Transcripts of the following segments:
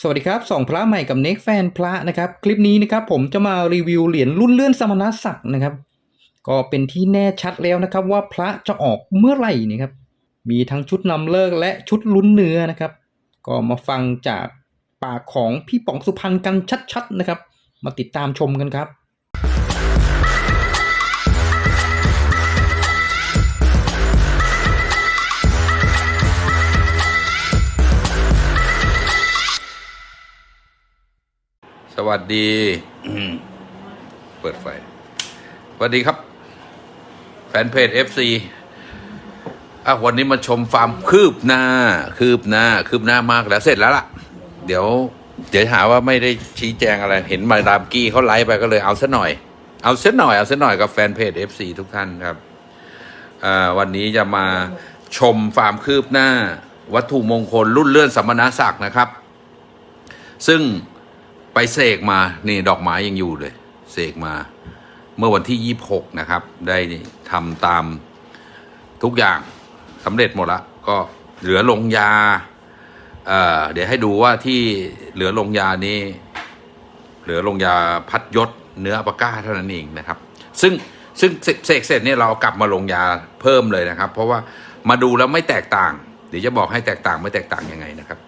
สวัสดีครับสองพระใหม่กับเน็กแฟนพระนะครับ คลิปนี้นะครับผมจะมารีวิวเหรียญรุ่นเลื่อนสมณศักดิ์นะครับ ก็เป็นที่แน่ชัดแล้วนะครับ ว่าพระจะออกเมื่อไหร่นะครับมีทั้งชุดนำเลิกและชุดลุ้นเนื้อนะครับ ก็มาฟังจากปากของพี่ป๋องสุพรรณกันชัดๆนะครับ มาติดตามชมกันครับ วัสดี เปิดไฟสวัสดีครับ แฟนเพจ FC อะวันนี้มาชมฟาร์มคืบหน้า คืบหน้า คืบหน้ามากแล้วเสร็จแล้วล่ะ เดี๋ยว เดี๋ยวหาว่าไม่ได้ชี้แจงอะไร เห็นมาดามกี้เขาไลฟ์ไปก็เลยเอาซะหน่อย เอาซะหน่อย เอาซะหน่อยกับแฟนเพจ FC ทุกท่านครับอ่าวันนี้จะมาชมฟาร์มคืบหน้า วัตถุมงคลรุ่นเลื่อนสมณศักดิ์นะครับ ซึ่ง ไปเสกมานี่ดอกไม้ยังอยู่เลยเสกมา เมื่อวันที่ 26 นะครับ ได้ทำตามทุกอย่างสำเร็จหมดละก็เหลือลงยาเอ่อเดี๋ยวให้ดูว่าที่เหลือลงยานี้ เหลือลงยาพัดยศเนื้อปาก้าเท่านั้นเองนะครับ ซึ่งซึ่งเสกเสร็จเนี่ยเราเอากลับมาลงยาเพิ่มเลยนะครับ เพราะว่ามาดูแล้วไม่แตกต่าง เดี๋ยวจะบอกให้แตกต่างไม่แตกต่างยังไงนะครับ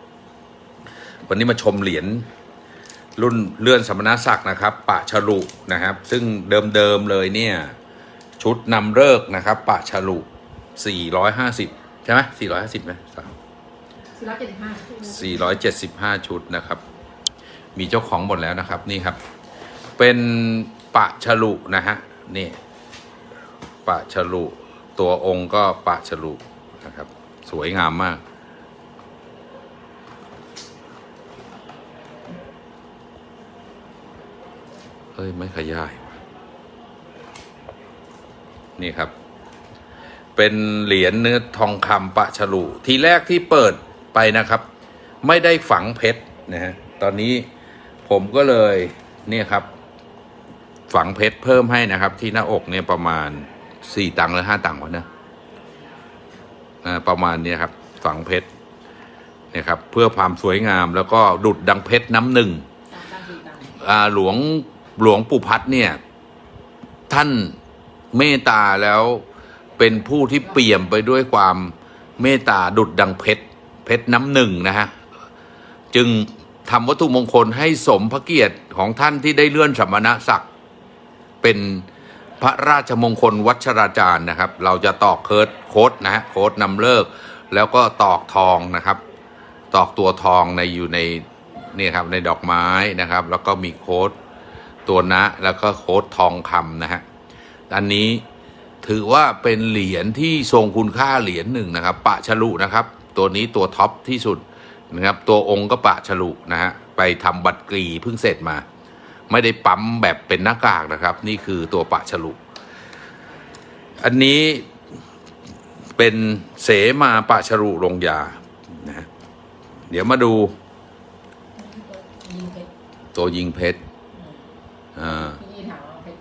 วันนี้มาชมเหรียญ รุ่นเลื่อนสมณศักดิ์นะครับปะฉลุนะครับ ซึ่งเดิมๆเลยเนี่ย ชุดนำเลิกนะครับปะฉลุ450 ใช่ไหม450ไหมสี่ร้อยเจ็ดสิบห้า475 ชุดนะครับ มีเจ้าของหมดแล้วนะครับนี่ครับ เป็นปะฉลุนะฮะนี่ปะฉลุตัวองค์ก็ปะฉลุนะครับ สวยงามมาก เฮ้ย ไม่ขยายว่ะนี่ครับ เป็นเหรียญเนื้อทองคำปะฉลุทีแรกที่เปิดไปนะครับ ไม่ได้ฝังเพชรนะฮะตอนนี้ผมก็เลยเนี่ยครับ ฝังเพชรเพิ่มให้นะครับ ที่หน้าอกเนี่ยประมาณสี่ตังค์หรือห้าตังค์วะเนี่ยอ่าประมาณเนี้ยครับ ฝังเพชรเนี่ยครับ เพื่อความสวยงามแล้วก็ดุดดังเพชรน้ำหนึ่งสามตังสี่ตังอ่าหลวง หลวงปู่พัดเนี่ย ท่านเมตตาแล้วเป็นผู้ที่เปี่ยมไปด้วยความเมตตาดุดดังเพชรเพชรน้ำหนึ่งนะฮะ จึงทำวัตถุมงคลให้สมพระเกียรติของท่านที่ได้เลื่อนสมณศักดิ์เป็นพระราชมงคลวัชราจารย์นะครับ เราจะตอกเคิร์ดโค้ดนะฮะโค้ดนำฤกษ์ แล้วก็ตอกทองนะครับ ตอกตัวทองในอยู่ในนี่ครับในดอกไม้นะครับ แล้วก็มีโค้ด ตัวนะ แล้วก็โค้ดทองคำนะฮะอันนี้ถือว่าเป็นเหรียญที่ทรงคุณค่าเหรียญหนึ่งนะครับ ปะฉลุนะครับ ตัวนี้ตัวท็อปที่สุดนะครับ ตัวองค์ก็ปะฉลุนะฮะไปทำบัตรกรีเพิ่งเสร็จมา ไม่ได้ปั๊มแบบเป็นหน้ากากนะครับ นี่คือตัวปะฉลุอันนี้เป็นเสมาปะฉลุลงยานะเดี๋ยวมาดู ตัวยิงเพชร อ่าพี่ถามว่าเป็น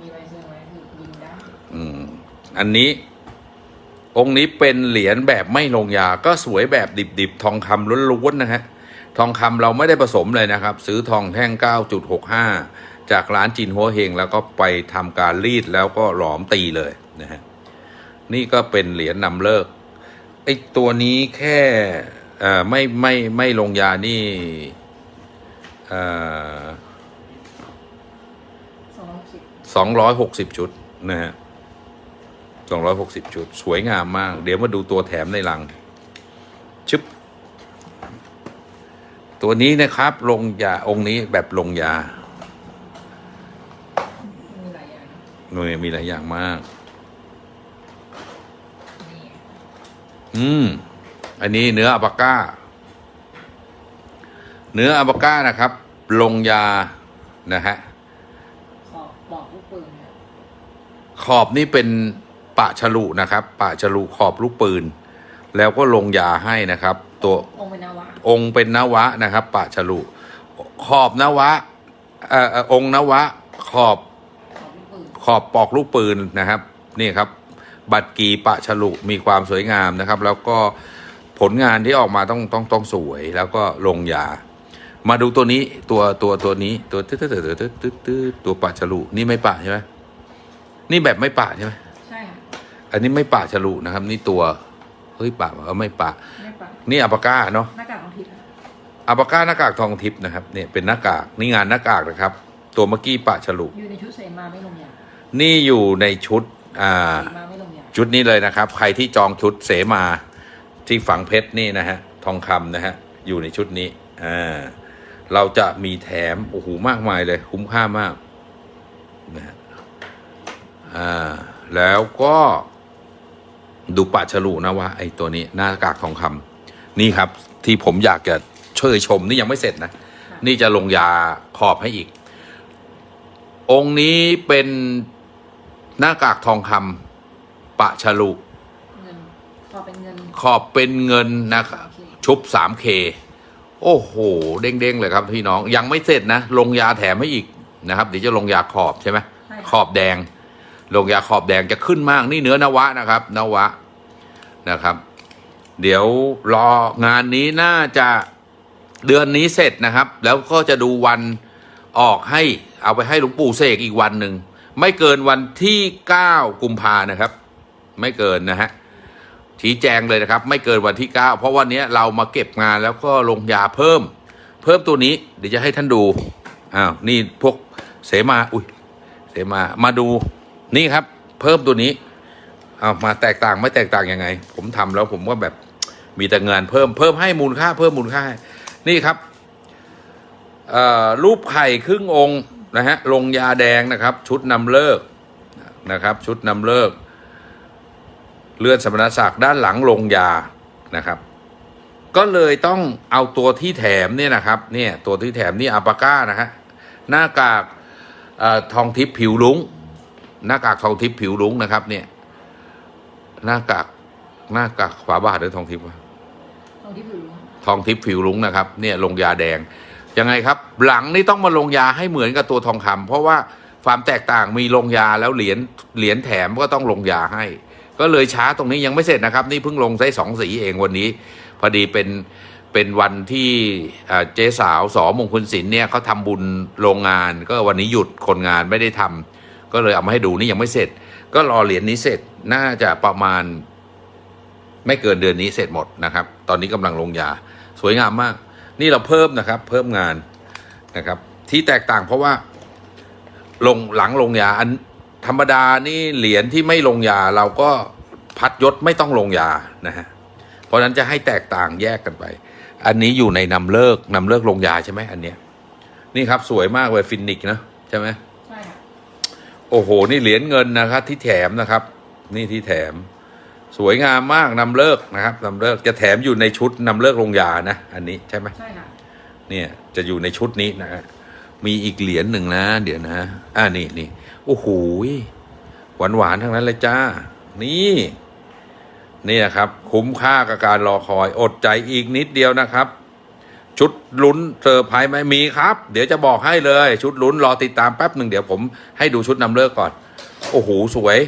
มีใบเซอร์ไหมคือยิงได้อืมอันนี้ องค์นี้เป็นเหรียญแบบไม่ลงยา ก็สวยแบบดิบๆ ทองคำล้วนๆนะฮะ ทองคำเราไม่ได้ผสมเลยนะครับ ซื้อทองแท่ง 9.65 จากร้านจินหัวเฮง แล้วก็ไปทำการรีดแล้วก็หลอมตีเลยนะฮะ นี่ก็เป็นเหรียญนำเลิกไอ้ตัวนี้แค่เอ่อไม่ไม่ไม่ลงยานี่ เอ่อ สองร้อยสิบสองร้อยหกสิบชุดนะฮะสองร้อยหกสิบชุด สวยงามมาก เดี๋ยวมาดูตัวแถมในลัง ชึบ ตัวนี้นะครับ ลงยาองค์นี้แบบลงยามีหลายอย่างหน่วยมีหลายอย่างมากนี่อืม อันนี้เนื้ออัปาก้า เนื้ออัปาก้านะครับ ลงยานะฮะ ขอบบอกลูกปืนเนี่ย ขอบนี่เป็นปะฉลุนะครับปะฉลุขอบลูกปืน แล้วก็ลงยาให้นะครับ ตัวองค์เป็นนาวะองค์เป็นนวะนะครับปะฉลุขอบนวะเอ่อเอ่อองค์นวะ ขอบขอบลูกปืนขอบปอกลูกปืนนะครับนี่ครับ บัตรกีปะฉลุมีความสวยงามนะครับ แล้วก็ผลงานที่ออกมาต้องต้องต้องสวยแล้วก็ลงยา มาดูตัวนี้ตัวตัวตัวนี้ตัวตึ๊ดตึ๊ดตึ๊ดตึ๊ดตึ๊ดตึ๊ดตัวปะฉลุนี่ไม่ปะใช่ไหม นี่แบบไม่ปะใช่ไหมใช่ค่ะอันนี้ไม่ปะฉลุนะครับ นี่ตัวเฮ้ยปะเออไม่ปะไม่ปะนี่อัปปาก้าเนาะหน้ากากของทิพย์ค่ะอัปปาก้าหน้ากากทองทิพย์นะครับเนี่ยเป็นหน้ากากนี่งานหน้ากากนะครับ ตัวเมื่อกี้ปะฉลุอยู่ในชุดเสมาไม่ลงยานี่อยู่ในชุดอ่า เสมาไม่ลงยาชุดนี้เลยนะครับ ใครที่จองชุดเสมาที่ฝังเพชรนี่นะฮะ ทองคำนะฮะ อยู่ในชุดนี้อ่าเราจะมีแถม โอ้โห มากมายเลย คุ้มค่ามากนะฮะอ่า แล้วก็ดูปะฉลุนะว่าไอ้ตัวนี้หน้ากากทองคำนี่ครับที่ผมอยากจะเชยชมนี่ยังไม่เสร็จนะค่ะนี่จะลงยาขอบให้อีก องค์นี้เป็นหน้ากากทองคำปะฉลุเงินพอเป็นเงินขอบเป็นเงินนะครับโอเคชุบ 3K โอ้โห เด้งๆ เลยครับพี่น้องยังไม่เสร็จนะ ลงยาแถมให้อีกนะครับเดี๋ยวจะลงยาขอบใช่ไหมใช่ขอบแดง ลงยาขอบแดงจะขึ้นมากนี่เนื้อนวะนะครับนวะนะครับ เดี๋ยวรองานนี้น่าจะเดือนนี้เสร็จนะครับ แล้วก็จะดูวันออกให้เอาไปให้หลวงปู่เสกอีกวันหนึ่งไม่เกินวันที่ 9 กุมภานะครับ ไม่เกินนะฮะชี้แจงเลยนะครับ ไม่เกินวันที่ 9 เพราะวันนี้เรามาเก็บงานแล้วก็ลงยาเพิ่ม เพิ่มตัวนี้เดี๋ยวจะให้ท่านดูอ้าวนี่พวกเสมาอุ้ยเสมามาดู นี่ครับ เพิ่มตัวนี้เอามาแตกต่างไม่แตกต่างยังไง ผมทำแล้วผมก็แบบมีแต่เงินเพิ่มเพิ่มให้มูลค่า เพิ่มมูลค่า นี่ครับรูปไข่ครึ่งองค์นะฮะลงยาแดงนะครับ ชุดนำเลิกนะครับ ชุดนำเลิก เลือดสมณศักดิ์ด้านหลังลงยานะครับ ก็เลยต้องเอาตัวที่แถมเนี่ยนะครับเนี่ยตัวที่แถมนี่อัปาก้านะฮะหน้ากากออทองทิพย์ผิวลุง หน้ากากทองทิพย์ผิวลุงนะครับ เนี่ย หน้ากากหน้ากากฝาบาทหรือทองทิพย์วะตรงที่ผิวรู้ทองทิพย์ผิวลุงนะครับ เนี่ยลงยาแดงยังไงครับ หลังนี่ต้องมาลงยาให้เหมือนกับตัวทองคำเพราะว่าความแตกต่างมีลงยาแล้วเหรียญเหรียญแถมก็ต้องลงยาให้ ก็เลยช้าตรงนี้ยังไม่เสร็จนะครับ นี่เพิ่งลงได้สองสีเองวันนี้ พอดีเป็นเป็นวันที่อ่าเจ๊สาวสอมงคลศิลป์เนี่ยเขาทำบุญโรงงาน ก็วันนี้หยุดคนงานไม่ได้ทำ ก็เลยเอามาให้ดูนี่ยังไม่เสร็จ ก็รอเหรียญนี้เสร็จน่าจะประมาณ ไม่เกินเดือนนี้เสร็จหมดนะครับ ตอนนี้กำลังลงยา สวยงามมาก นี่เราเพิ่มนะครับ เพิ่มงานนะครับ ที่แตกต่างเพราะว่า ลงหลังลงยาอันธรรมดานี่เหรียญที่ไม่ลงยาเราก็พัดยศไม่ต้องลงยานะฮะเพราะนั้นจะให้แตกต่างแยกกันไป อันนี้อยู่ในนำฤกษ์นำฤกษ์ลงยาใช่ไหมอันเนี้ยนี่ครับสวยมากเลยฟีนิกซ์นะใช่ไหม โอ้โห นี่เหรียญเงินนะครับ ที่แถมนะครับ นี่ที่แถม สวยงามมากนำฤกษ์นะครับนำฤกษ์จะแถมอยู่ในชุดนำฤกษ์ลงยานะ อันนี้ใช่ไหมใช่ค่ะเนี่ยจะอยู่ในชุดนี้นะฮะมีอีกเหรียญหนึ่งนะ เดี๋ยวนะ อ่านี่นี่โอ้โหหวานหวานๆทั้งนั้นเลยจ้า นี่นี่นะครับ คุ้มค่ากับการรอคอยอดใจอีกนิดเดียวนะครับ ชุดลุ้นเซอร์ไพรส์ไหมมีครับ เดี๋ยวจะบอกให้เลย ชุดลุ้นรอติดตามแป๊บหนึ่งเดี๋ยวผมให้ดูชุดนำเลิกก่อน โอ้โหสวย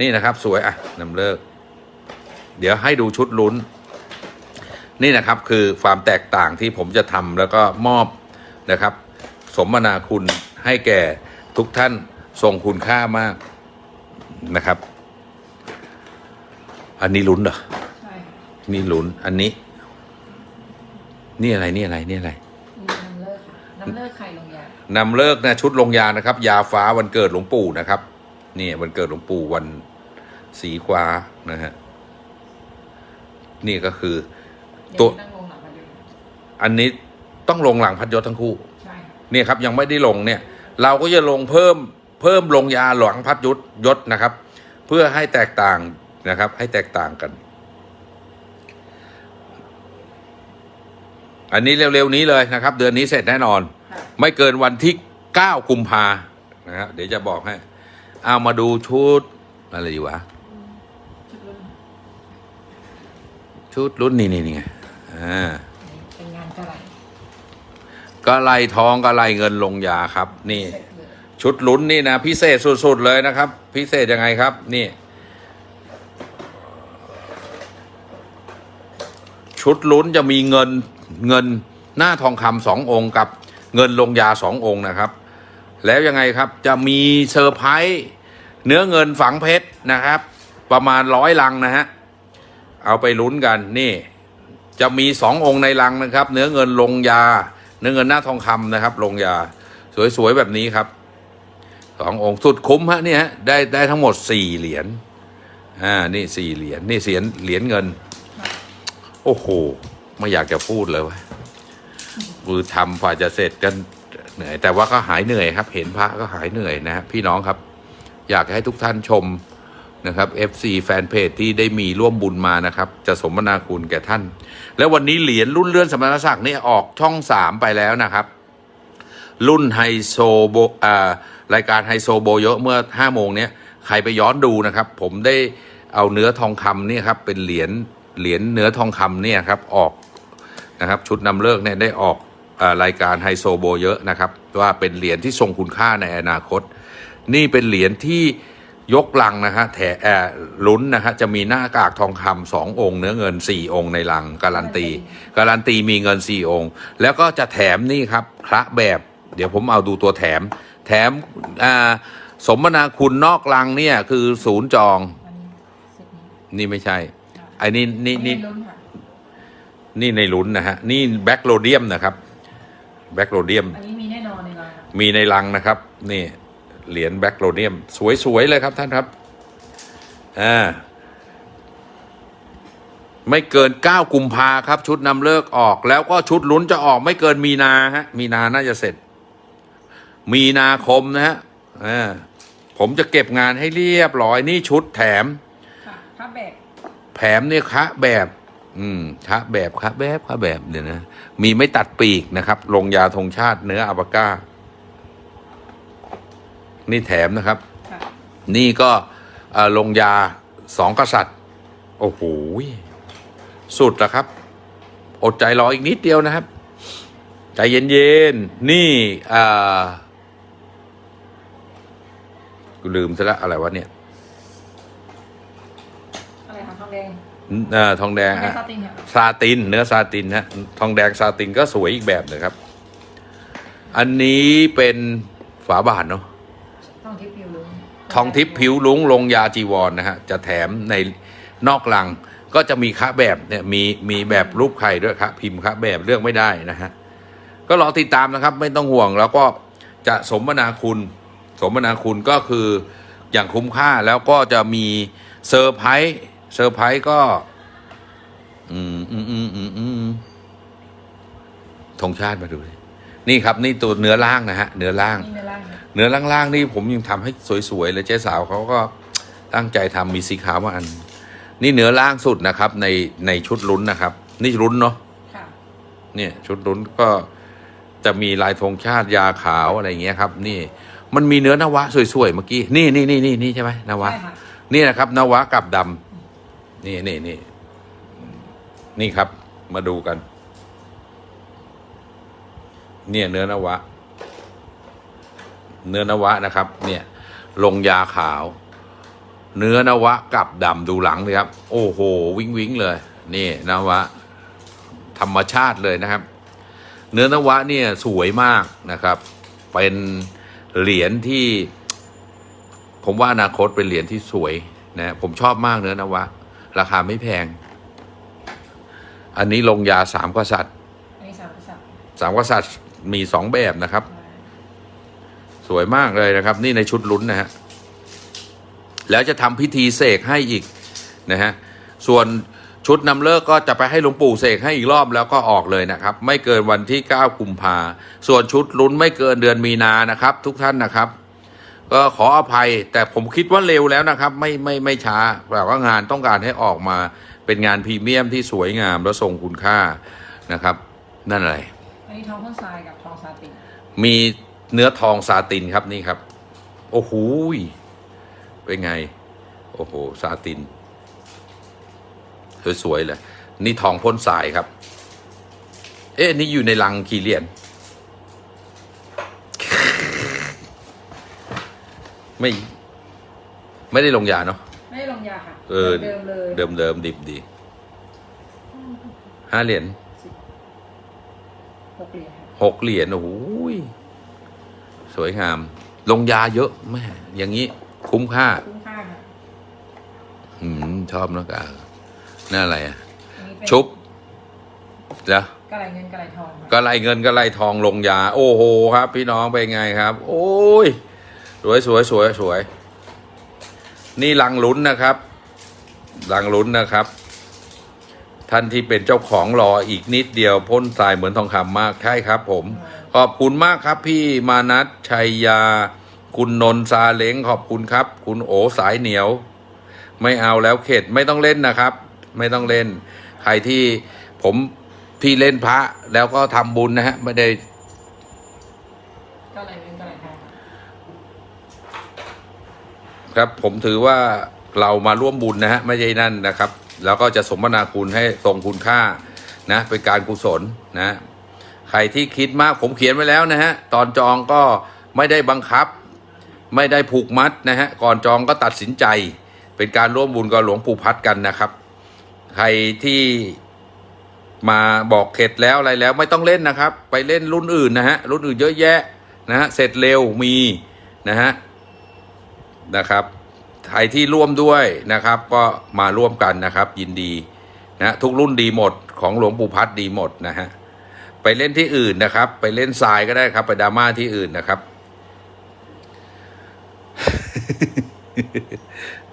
นี่นะครับสวยอะนำเลิก เดี๋ยวให้ดูชุดลุ้น นี่นะครับคือความแตกต่างที่ผมจะทำแล้วก็มอบนะครับ สมนาคุณให้แก่ทุกท่านทรงคุณค่ามากนะครับ อันนี้ลุ้นเหรอใช่ค่ะนี่ลุ้นอันนี้ นี่อะไรนี่อะไรนี่อะไรมีน้ำเลิกค่ะน้ำเลิกไข่ลงยานำเลิกนะชุดลงยานะครับ ยาฟ้าวันเกิดหลวงปู่นะครับนี่วันเกิดหลวงปู่วันสีฟ้านะฮะนี่ก็คือเดี๋ตัวยวนั่งลงหลังมาดูอันนี้ต้องลงหลังพัดยศทั้งคู่ใช่ค่ะเนี่ยครับยังไม่ได้ลงเนี่ย เราก็จะลงเพิ่มเพิ่มลงยาหลังพัดยุทธยศนะครับ เพื่อให้แตกต่างนะครับ ให้แตกต่างกัน อันนี้เร็วๆนี้เลยนะครับ เดือนนี้เสร็จแน่นอนค่ะไม่เกินวันที่ 9 กุมภานะครับเดี๋ยวจะบอกให้ เอามาดูชุดอะไรดีวะ ชุดรุ่นชุดลุ้นนี้นี่นี่ไงอ่านี่เป็นงานกะไหล่กะไหล่ทองกะไหล่เงินลงยาครับ นี่เสร็จเลยชุดลุ้นนี่นะพิเศษสุดๆเลยนะครับ พิเศษยังไงครับ นี่ ชุดลุ้นจะมีเงิน เงินหน้าทองคำสององค์กับเงินลงยาสององค์นะครับ แล้วยังไงครับจะมีเซอร์ไพรส์เนื้อเงินฝังเพชรนะครับ ประมาณร้อยลังนะฮะเอาไปลุ้นกันนี่จะมีสององค์ในลังนะครับ เนื้อเงินลงยา เนื้อเงินหน้าทองคำนะครับ ลงยาสวยๆแบบนี้ครับสององค์สุดคุ้มฮะเนี่ยฮะได้ได้ทั้งหมดสี่เหรียญอ่านี่สี่เหรียญนี่เสียนเหรียญเงิน โอ้โห ไม่อยากจะพูดเลยว่ามือทำกว่าจะเสร็จกันเหนื่อย แต่ว่าก็หายเหนื่อยครับ เห็นพระก็หายเหนื่อยนะพี่น้องครับ อยากให้ทุกท่านชมนะครับ FC แฟนเพจที่ได้มีร่วมบุญมานะครับ จะสมนาคุณแก่ท่าน แล้ววันนี้เหรียญรุ่นเลื่อนสมณศักดิ์นี่ออกช่องสามไปแล้วนะครับ รุ่นไฮโซโบรายการไฮโซโบเยอะเมื่อห้าโมงเนี้ยใครไปย้อนดูนะครับ ผมได้เอาเนื้อทองคำเนี่ยครับเป็นเหรียญเหรียญเนื้อทองคำเนี่ยครับออก นะครับ ชุดนำเลิกเนี่ยได้ออกอารายการไฮโซโบเยอะนะครับ ว่าเป็นเหรียญที่ทรงคุณค่าในอนาคต นี่เป็นเหรียญที่ยกลังนะฮะแถแอร์ลุ้นนะฮะจะมีหน้ากากทองคำสององค์ เนื้อเงินสี่องค์ในลังการันตี การันตีมีเงินสี่องค์ แล้วก็จะแถมนี่ครับพระแบบ เดี๋ยวผมเอาดูตัวแถม แถมอ่าสมนาคุณนอกลังเนี่ยคือศูนย์จองอันนี้เซตนี้นี่ไม่ใช่ไอ้นี่นี่นี่ลุ้ นค่ะนี่ในลุ้นนะฮะ นี่ black rhodium นะครับ black rhodium อันนี้มีแน่นอนในลังค่ะมีในลังนะครับ นี่เหรียญ black rhodium สวย ๆ เลยครับท่านครับ อ่า ไม่เกิน 9 กุมภาครับ ชุดนำฤกษ์ออก แล้วก็ชุดลุ้นจะออกไม่เกินมีนาฮะ มีนาน่าจะเสร็จ มีนาคมนะฮะ อ่า ผมจะเก็บงานให้เรียบร้อย นี่ชุดแถม ค่ะผ้าแบกแถมเนี่ยคะแบบ อืมคะแบบคะแบบคะแบบเดี๋ยวนะ มีไม่ตัดปีกนะครับ ลงยาธงชาติเนื้ออัปาก้า นี่แถมนะครับค่ะนี่ก็เอ่อลงยาสองกษัตริย์ โอ้โห สุดแล้วครับ อดใจรออีกนิดเดียวนะครับ ใจเย็นๆ นี่อ่ากูลืมซะแล้วอะไรวะเนี่ย อะไรคะทองแดง เอ่อทองแดงไม่อะซาตินค่ะซาติน เนื้อซาตินฮะทองแดงซาตินก็สวยอีกแบบเลยครับ อันนี้เป็นฝาบาทเนาะทองทิพย์ผิวลุ้งทองทิพย์ผิวลุงลงยาจีวรนะฮะจะแถมในนอกลังก็จะมีคะแบบเนี่ยมีมีแบบรูปไข่ด้วยครับพิมพ์คะแบบเลือกไม่ได้นะฮะก็รอติดตามนะครับ ไม่ต้องห่วงแล้วก็จะสมนาคุณ สมนาคุณก็คืออย่างคุ้มค่าแล้วก็จะมีเซอร์ไพรส์ เซอร์ไพรส์ก็ อืมอืมอืมอืมอืมธงชาติมาดูดินี่ครับ นี่ตัวเนื้อล่างนะฮะเนื้อล่าง นี่ในร่างค่ะเนื้อล่างๆนี่ผมยังทำให้สวยๆเลยเจ๊สาวเขาก็ตั้งใจทำมีสีขาวมาอัน นี่เนื้อล่างสุดนะครับ ในในชุดลุ้นนะครับ นี่ลุ้นเนาะค่ะเนี่ยชุดลุ้นก็จะมีลายธงชาติยาขาวอะไรอย่างเงี้ยครับ นี่มันมีเนื้อนวะสวยๆเมื่อกี้ นี่นี่นี่นี่นี่ใช่ไหมนวะใช่ค่ะนี่นะครับนวะกับดำ นี่นี่นี่นี่ครับ มาดูกัน เนี่ยเนื้อนวะ เนื้อนวะนะครับ เนี่ย ลงยาขาว เนื้อนวะกับดำดูหลังเลยครับ โอ้โห วิ้งวิ้งเลย นี่นวะ ธรรมชาติเลยนะครับ เนื้อนวะเนี่ยสวยมากนะครับ เป็นเหรียญที่ ผมว่าอนาคตเป็นเหรียญที่สวยนะผมชอบมากเนื้อนวะ ราคาไม่แพง อันนี้ลงยาสามกษัตริย์อันนี้สามกษัตริย์สามกษัตริย์มีสองแบบนะครับ สวยมากเลยนะครับ นี่ในชุดลุ้นนะฮะแล้วจะทำพิธีเสกให้อีกนะฮะส่วนชุดนำเลิกก็จะไปให้หลวงปู่เสกให้อีกรอบแล้วก็ออกเลยนะครับ ไม่เกินวันที่ 9 กุมภาส่วนชุดลุ้นไม่เกินเดือนมีนานะครับ ทุกท่านนะครับ ก็ขออภัย แต่ผมคิดว่าเร็วแล้วนะครับ ไม่ไม่ไม่ช้าแต่ว่างานต้องการให้ออกมาเป็นงานพรีเมียมที่สวยงามและทรงคุณค่านะครับ นั่นอะไรอันนี้ทองข้นทรายกับทองซาตินมีเนื้อทองซาตินครับนี่ครับ โอ้โหยเป็นไง โอ้โหซาตินสวยๆเลยนี่ทองพ่นสายครับ เอ๊ะนี่อยู่ในลังกี่เหรียญ ไม่ ไม่ได้ลงยาเนาะ ไม่ได้ลงยาค่ะเออ เดิมเลยเดิมเดิมดิบดีห้าเหรียญหกเหรียญค่ะหกเหรียญโอ้โหยสวยงาม ลงยาเยอะแม่อย่างนี้ คุ้มค่า คุ้มค่าค่ะอืมชอบนะกาน่าอะไรอะ อันนี้เป็นชุบแล้วกระไรเงินกระไรทองค่ะก็ไล่เงินก็ไล่ทองลงยา โอ้โหครับ พี่น้องเป็นไงครับ โอ้ย สวยสวยสวยสวย นี่ลังลุ้นนะครับลังลุ้นนะครับ ท่านที่เป็นเจ้าของรออีกนิดเดียวพ่นทรายเหมือนทองคำมากใช่ครับ ผม ขอบคุณมากครับ พี่มานัทชัยยา คุณนนท์ซาเล้งขอบคุณครับ คุณโอสายเหนียว ไม่เอาแล้วเข็ดไม่ต้องเล่นนะครับ ไม่ต้องเล่น ใครที่ผมพี่เล่นพระแล้วก็ทำบุญนะฮะไม่ได้ กระไรเงินกระไรทอง ครับผมถือว่าเรามาร่วมบุญนะฮะไม่ใช่นั่นนะครับ แล้วก็จะสมนาคุณให้ตรงคุณค่านะเป็นการกุศลนะใครที่คิดมากผมเขียนไว้แล้วนะฮะตอนจองก็ไม่ได้บังคับ ไม่ได้ผูกมัดนะฮะก่อนจองก็ตัดสินใจ เป็นการร่วมบุญกับหลวงปู่พัดกันนะครับ ใครที่มาบอกเข็ดแล้วอะไรแล้วไม่ต้องเล่นนะครับ ไปเล่นรุ่นอื่นนะฮะรุ่นอื่นเยอะแยะนะฮะเสร็จเร็วมีนะฮะ นะครับใครที่ร่วมด้วยนะครับ ก็มาร่วมกันนะครับ ยินดีนะทุกรุ่นดีหมดของหลวงปู่พัดดีหมดนะฮะไปเล่นที่อื่นนะครับ ไปเล่นทรายก็ได้ครับ ไปดราม่าที่อื่นนะครับ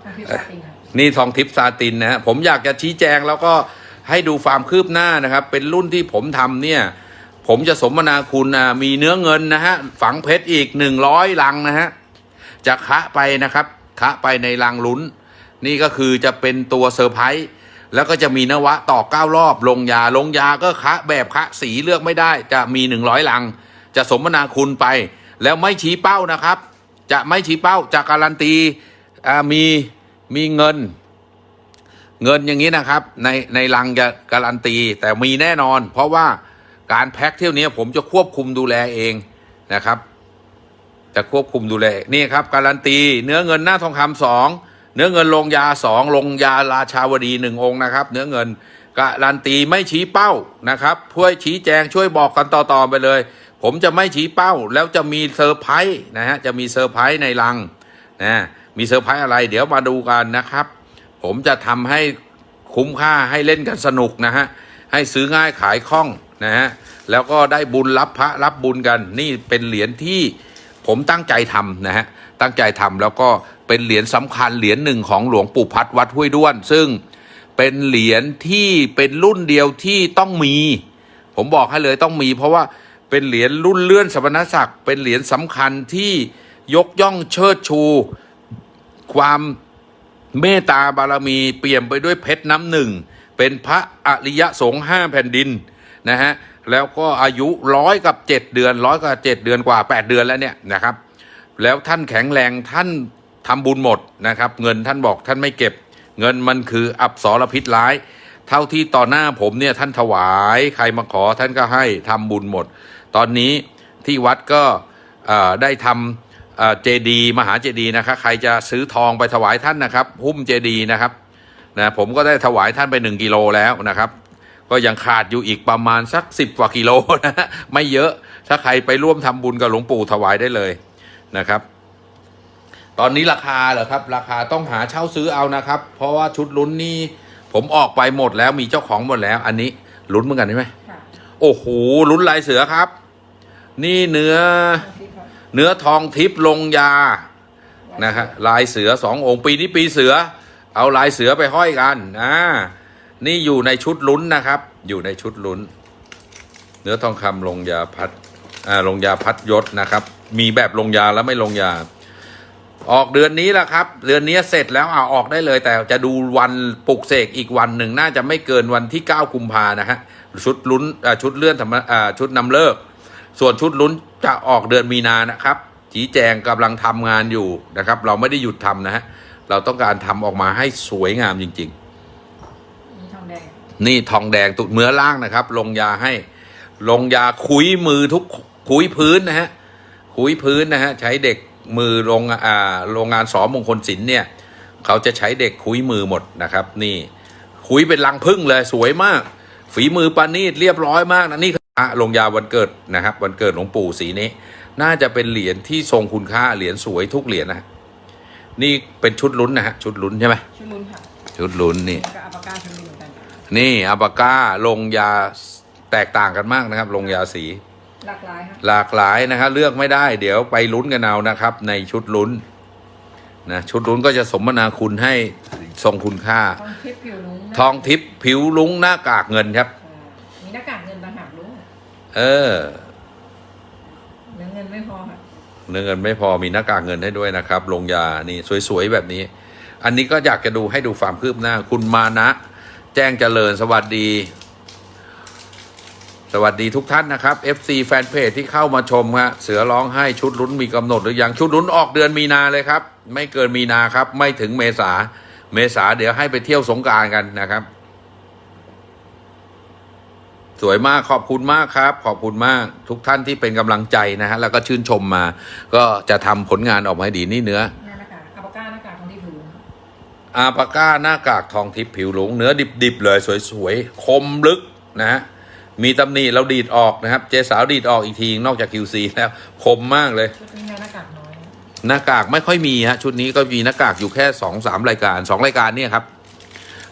ทองพิซาตินค่ะนี่ทองทิพย์ซาตินนะฮะผมอยากจะชี้แจงแล้วก็ให้ดูความคืบหน้านะครับ เป็นรุ่นที่ผมทำเนี่ย ผมจะสมนาคุณอะมีเนื้อเงินนะฮะฝังเพชรอีกหนึ่งร้อยลังนะฮะ จะคะไปนะครับ คะไปในลังลุ้น นี่ก็คือจะเป็นตัวเซอร์ไพรส์แล้วก็จะมีนวะต่อเก้ารอบ ลงยาลงยาก็คะแบบคะสีเลือกไม่ได้ จะมีหนึ่งร้อยลัง จะสมนาคุณไป แล้วไม่ชี้เป้านะครับ จะไม่ชี้เป้าจะการันตีมีมีเงิน เงินอย่างนี้นะครับ ในในลังจะการันตีแต่มีแน่นอน เพราะว่าการแพ็คเที่ยวนี้ผมจะควบคุมดูแลเองนะครับ จะควบคุมดูแลนี่ครับการันตีเนื้อเงินหน้าทองคำสองเนื้อเงินลงยาสองลงยาราชาวดีหนึ่งองค์นะครับ เนื้อเงินการันตีไม่ชี้เป้านะครับช่วยชี้แจงช่วยบอกกันต่อๆไปเลย ผมจะไม่ชี้เป้าแล้วจะมีเซอร์ไพรส์นะฮะจะมีเซอร์ไพรส์ในลังนะมีเซอร์ไพรส์อะไร เดี๋ยวมาดูกันนะครับ ผมจะทำให้คุ้มค่าให้เล่นกันสนุกนะฮะให้ซื้อง่ายขายคล่องนะฮะแล้วก็ได้บุญรับพระรับบุญกันนี่เป็นเหรียญที่ ผมตั้งใจทำนะฮะตั้งใจทำแล้วก็เป็นเหรียญสำคัญเหรียญหนึ่งของหลวงปู่พัดวัดห้วยด้วน ซึ่งเป็นเหรียญที่เป็นรุ่นเดียวที่ต้องมี ผมบอกให้เลยต้องมี เพราะว่าเป็นเหรียญรุ่นเลื่อนสมณศักดิ์เป็นเหรียญสำคัญที่ยกย่องเชิดชู ความเมตตาบารมีเปี่ยมไปด้วยเพชรน้ำหนึ่ง เป็นพระอริยสงฆ์ห้าแผ่นดินนะฮะ แล้วก็อายุร้อยกับเจ็ดเดือนร้อยกับเจ็ดเดือนกว่าแปดเดือนแล้วเนี่ยนะครับ แล้วท่านแข็งแรงท่านทำบุญหมดนะครับ เงินท่านบอกท่านไม่เก็บ เงินมันคืออับสรพิษร้าย เท่าที่ต่อหน้าผมเนี่ยท่านถวายใครมาขอท่านก็ให้ทำบุญหมด ตอนนี้ที่วัดก็ได้ทำเจดีมหาเจดีนะครับใครจะซื้อทองไปถวายท่านนะครับ หุ้มเจดีนะครับนะผมก็ได้ถวายท่านไปหนึ่งกิโลแล้วนะครับ ก็ยังขาดอยู่อีกประมาณสักสิบกว่ากิโลนะฮะไม่เยอะถ้าใครไปร่วมทำบุญกับหลวงปู่ถวายได้เลยนะครับ ตอนนี้ราคาเหรอครับ ราคาต้องหาเช่าซื้อเอานะครับ เพราะว่าชุดลุ้นนี่ผมออกไปหมดแล้วมีเจ้าของหมดแล้ว อันนี้ลุ้นเหมือนกันใช่ไหมค่ะโอ้โหลุ้นลายเสือครับ นี่เนื้อทองทิพย์ค่ะเนื้อทองทิพย์ลงยานะฮะลายเสือสององค์ปีนี้ปีเสือ เอาลายเสือไปห้อยกันอ่า นี่อยู่ในชุดลุ้นนะครับ อยู่ในชุดลุ้น เนื้อทองคำลงยาพัดอ่าลงยาพัดยศนะครับ มีแบบลงยาแล้วไม่ลงยา ออกเดือนนี้แหละครับ เดือนนี้เสร็จแล้วอ่าออกได้เลย แต่จะดูวันปลุกเสกอีกวันหนึ่งน่าจะไม่เกินวันที่ 9 กุมภานะฮะชุดลุ้นอ่าชุดเลื่อนธรรมอ่าชุดนำเลิก ส่วนชุดลุ้นจะออกเดือนมีนานะครับ ชี้แจงกำลังทำงานอยู่นะครับ เราไม่ได้หยุดทำนะฮะเราต้องการทำออกมาให้สวยงามจริงๆมีทองแดง นี่ทองแดงตุดเนื้อล่างนะครับ ลงยาให้ ลงยาคุยมือทุกคุยพื้นนะฮะคุยพื้นนะฮะใช้เด็กมือโรงอ่าโรงงานสอมงคลศิลป์เนี่ย เขาจะใช้เด็กคุยมือหมดนะครับ นี่คุยเป็นลังพึ่งเลยสวยมาก ฝีมือปานีตเรียบร้อยมากนะนี่อะลงยาวันเกิดนะครับ วันเกิดหลวงปู่สีนี้ น่าจะเป็นเหรียญที่ทรงคุณค่าเหรียญสวยทุกเหรียญนะนี่เป็นชุดลุ้นนะฮะชุดลุ้นใช่ไหมชุดลุ้นค่ะชุดลุ้นนี่แล้วก็อัปปาก้าชุดลุ้นเหมือ นกันค่ะนี่อาบาก้าลงยาแตกต่างกันมากนะครับ ลงยาสี หลากหลายค่ะหลากหลายนะครับเลือกไม่ได้ เดี๋ยวไปลุ้นกันเอานะครับ ในชุดลุ้นนะชุดลุ้นก็จะสมนาคุณให้ทรงคุณค่า ทองทิพย์ผิวลุ้งนะทองทิพย์ผิวลุ้งหน้ากากเงินครับ อ่ามีหน้ากากเงินต่างหากลุ้งเออเนื้อเงินไม่พอค่ะเนื้อเงินไม่พอมีหน้ากากเงินให้ด้วยนะครับ ลงยานี่สวยๆแบบนี้ อันนี้ก็อยากจะดูให้ดูความคืบหน้าคุณมานะ แจ้งเจริญสวัสดี สวัสดีทุกท่านนะครับ FC แฟนเพจที่เข้ามาชมฮะเสือร้องให้ชุดลุ้นมีกำหนดหรือยังชุดลุ้นออกเดือนมีนาเลยครับ ไม่เกินมีนาครับ ไม่ถึงเมษาเมษาเดี๋ยวให้ไปเที่ยวสงการกันนะครับ สวยมากขอบคุณมากครับ ขอบคุณมากทุกท่านที่เป็นกำลังใจนะฮะแล้วก็ชื่นชมมา ก็จะทำผลงานออกมาให้ดีนี่เนื้อ อาปาก้าหน้ากากทองทิพย์ผิวหลงเนื้อดิบๆเลยสวยๆ คมลึกนะฮะมีตำหนิเราดีดออกนะครับ เจสาวดีดออกอีกทีนอกจาก QC แล้วคมมากเลย ชุดนี้หน้ากากน้อยนะหน้ากากไม่ค่อยมีฮะชุดนี้ก็มีหน้ากากอยู่แค่สองสามรายการสองรายการเนี่ยครับ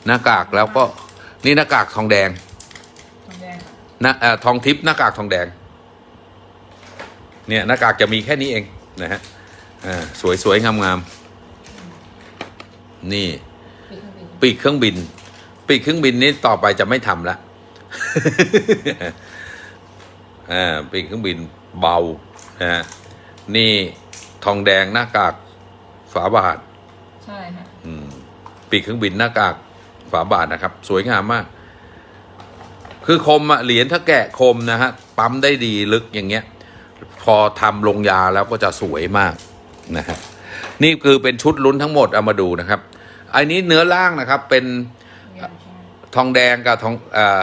หน้ากากแล้วก็นี่หน้ากากทองแดงทองแดงค่ะหน้าเอ่อทองทิพย์หน้ากากทองแดง เนี่ยหน้ากากจะมีแค่นี้เองนะฮะอ่าสวยๆงามๆ นี่ปีกเครื่องบินปีกเครื่องบิน ปีกเครื่องบินนี้ต่อไปจะไม่ทำละอ่าปีกเครื่องบินเบานะฮะนี่ทองแดงหน้ากากฝาบาท ใช่ค่ะอืมปีกเครื่องบินหน้ากากฝาบาทนะครับ สวยงามมาก คือคมอะเหรียญถ้าแกะคมนะฮะปั๊มได้ดีลึกอย่างเงี้ย พอทำลงยาแล้วก็จะสวยมากนะฮะนี่คือเป็นชุดลุ้นทั้งหมดเอามาดูนะครับ อันนี้เนื้อล่างนะครับเป็นทองแดงกับทองเอ่อ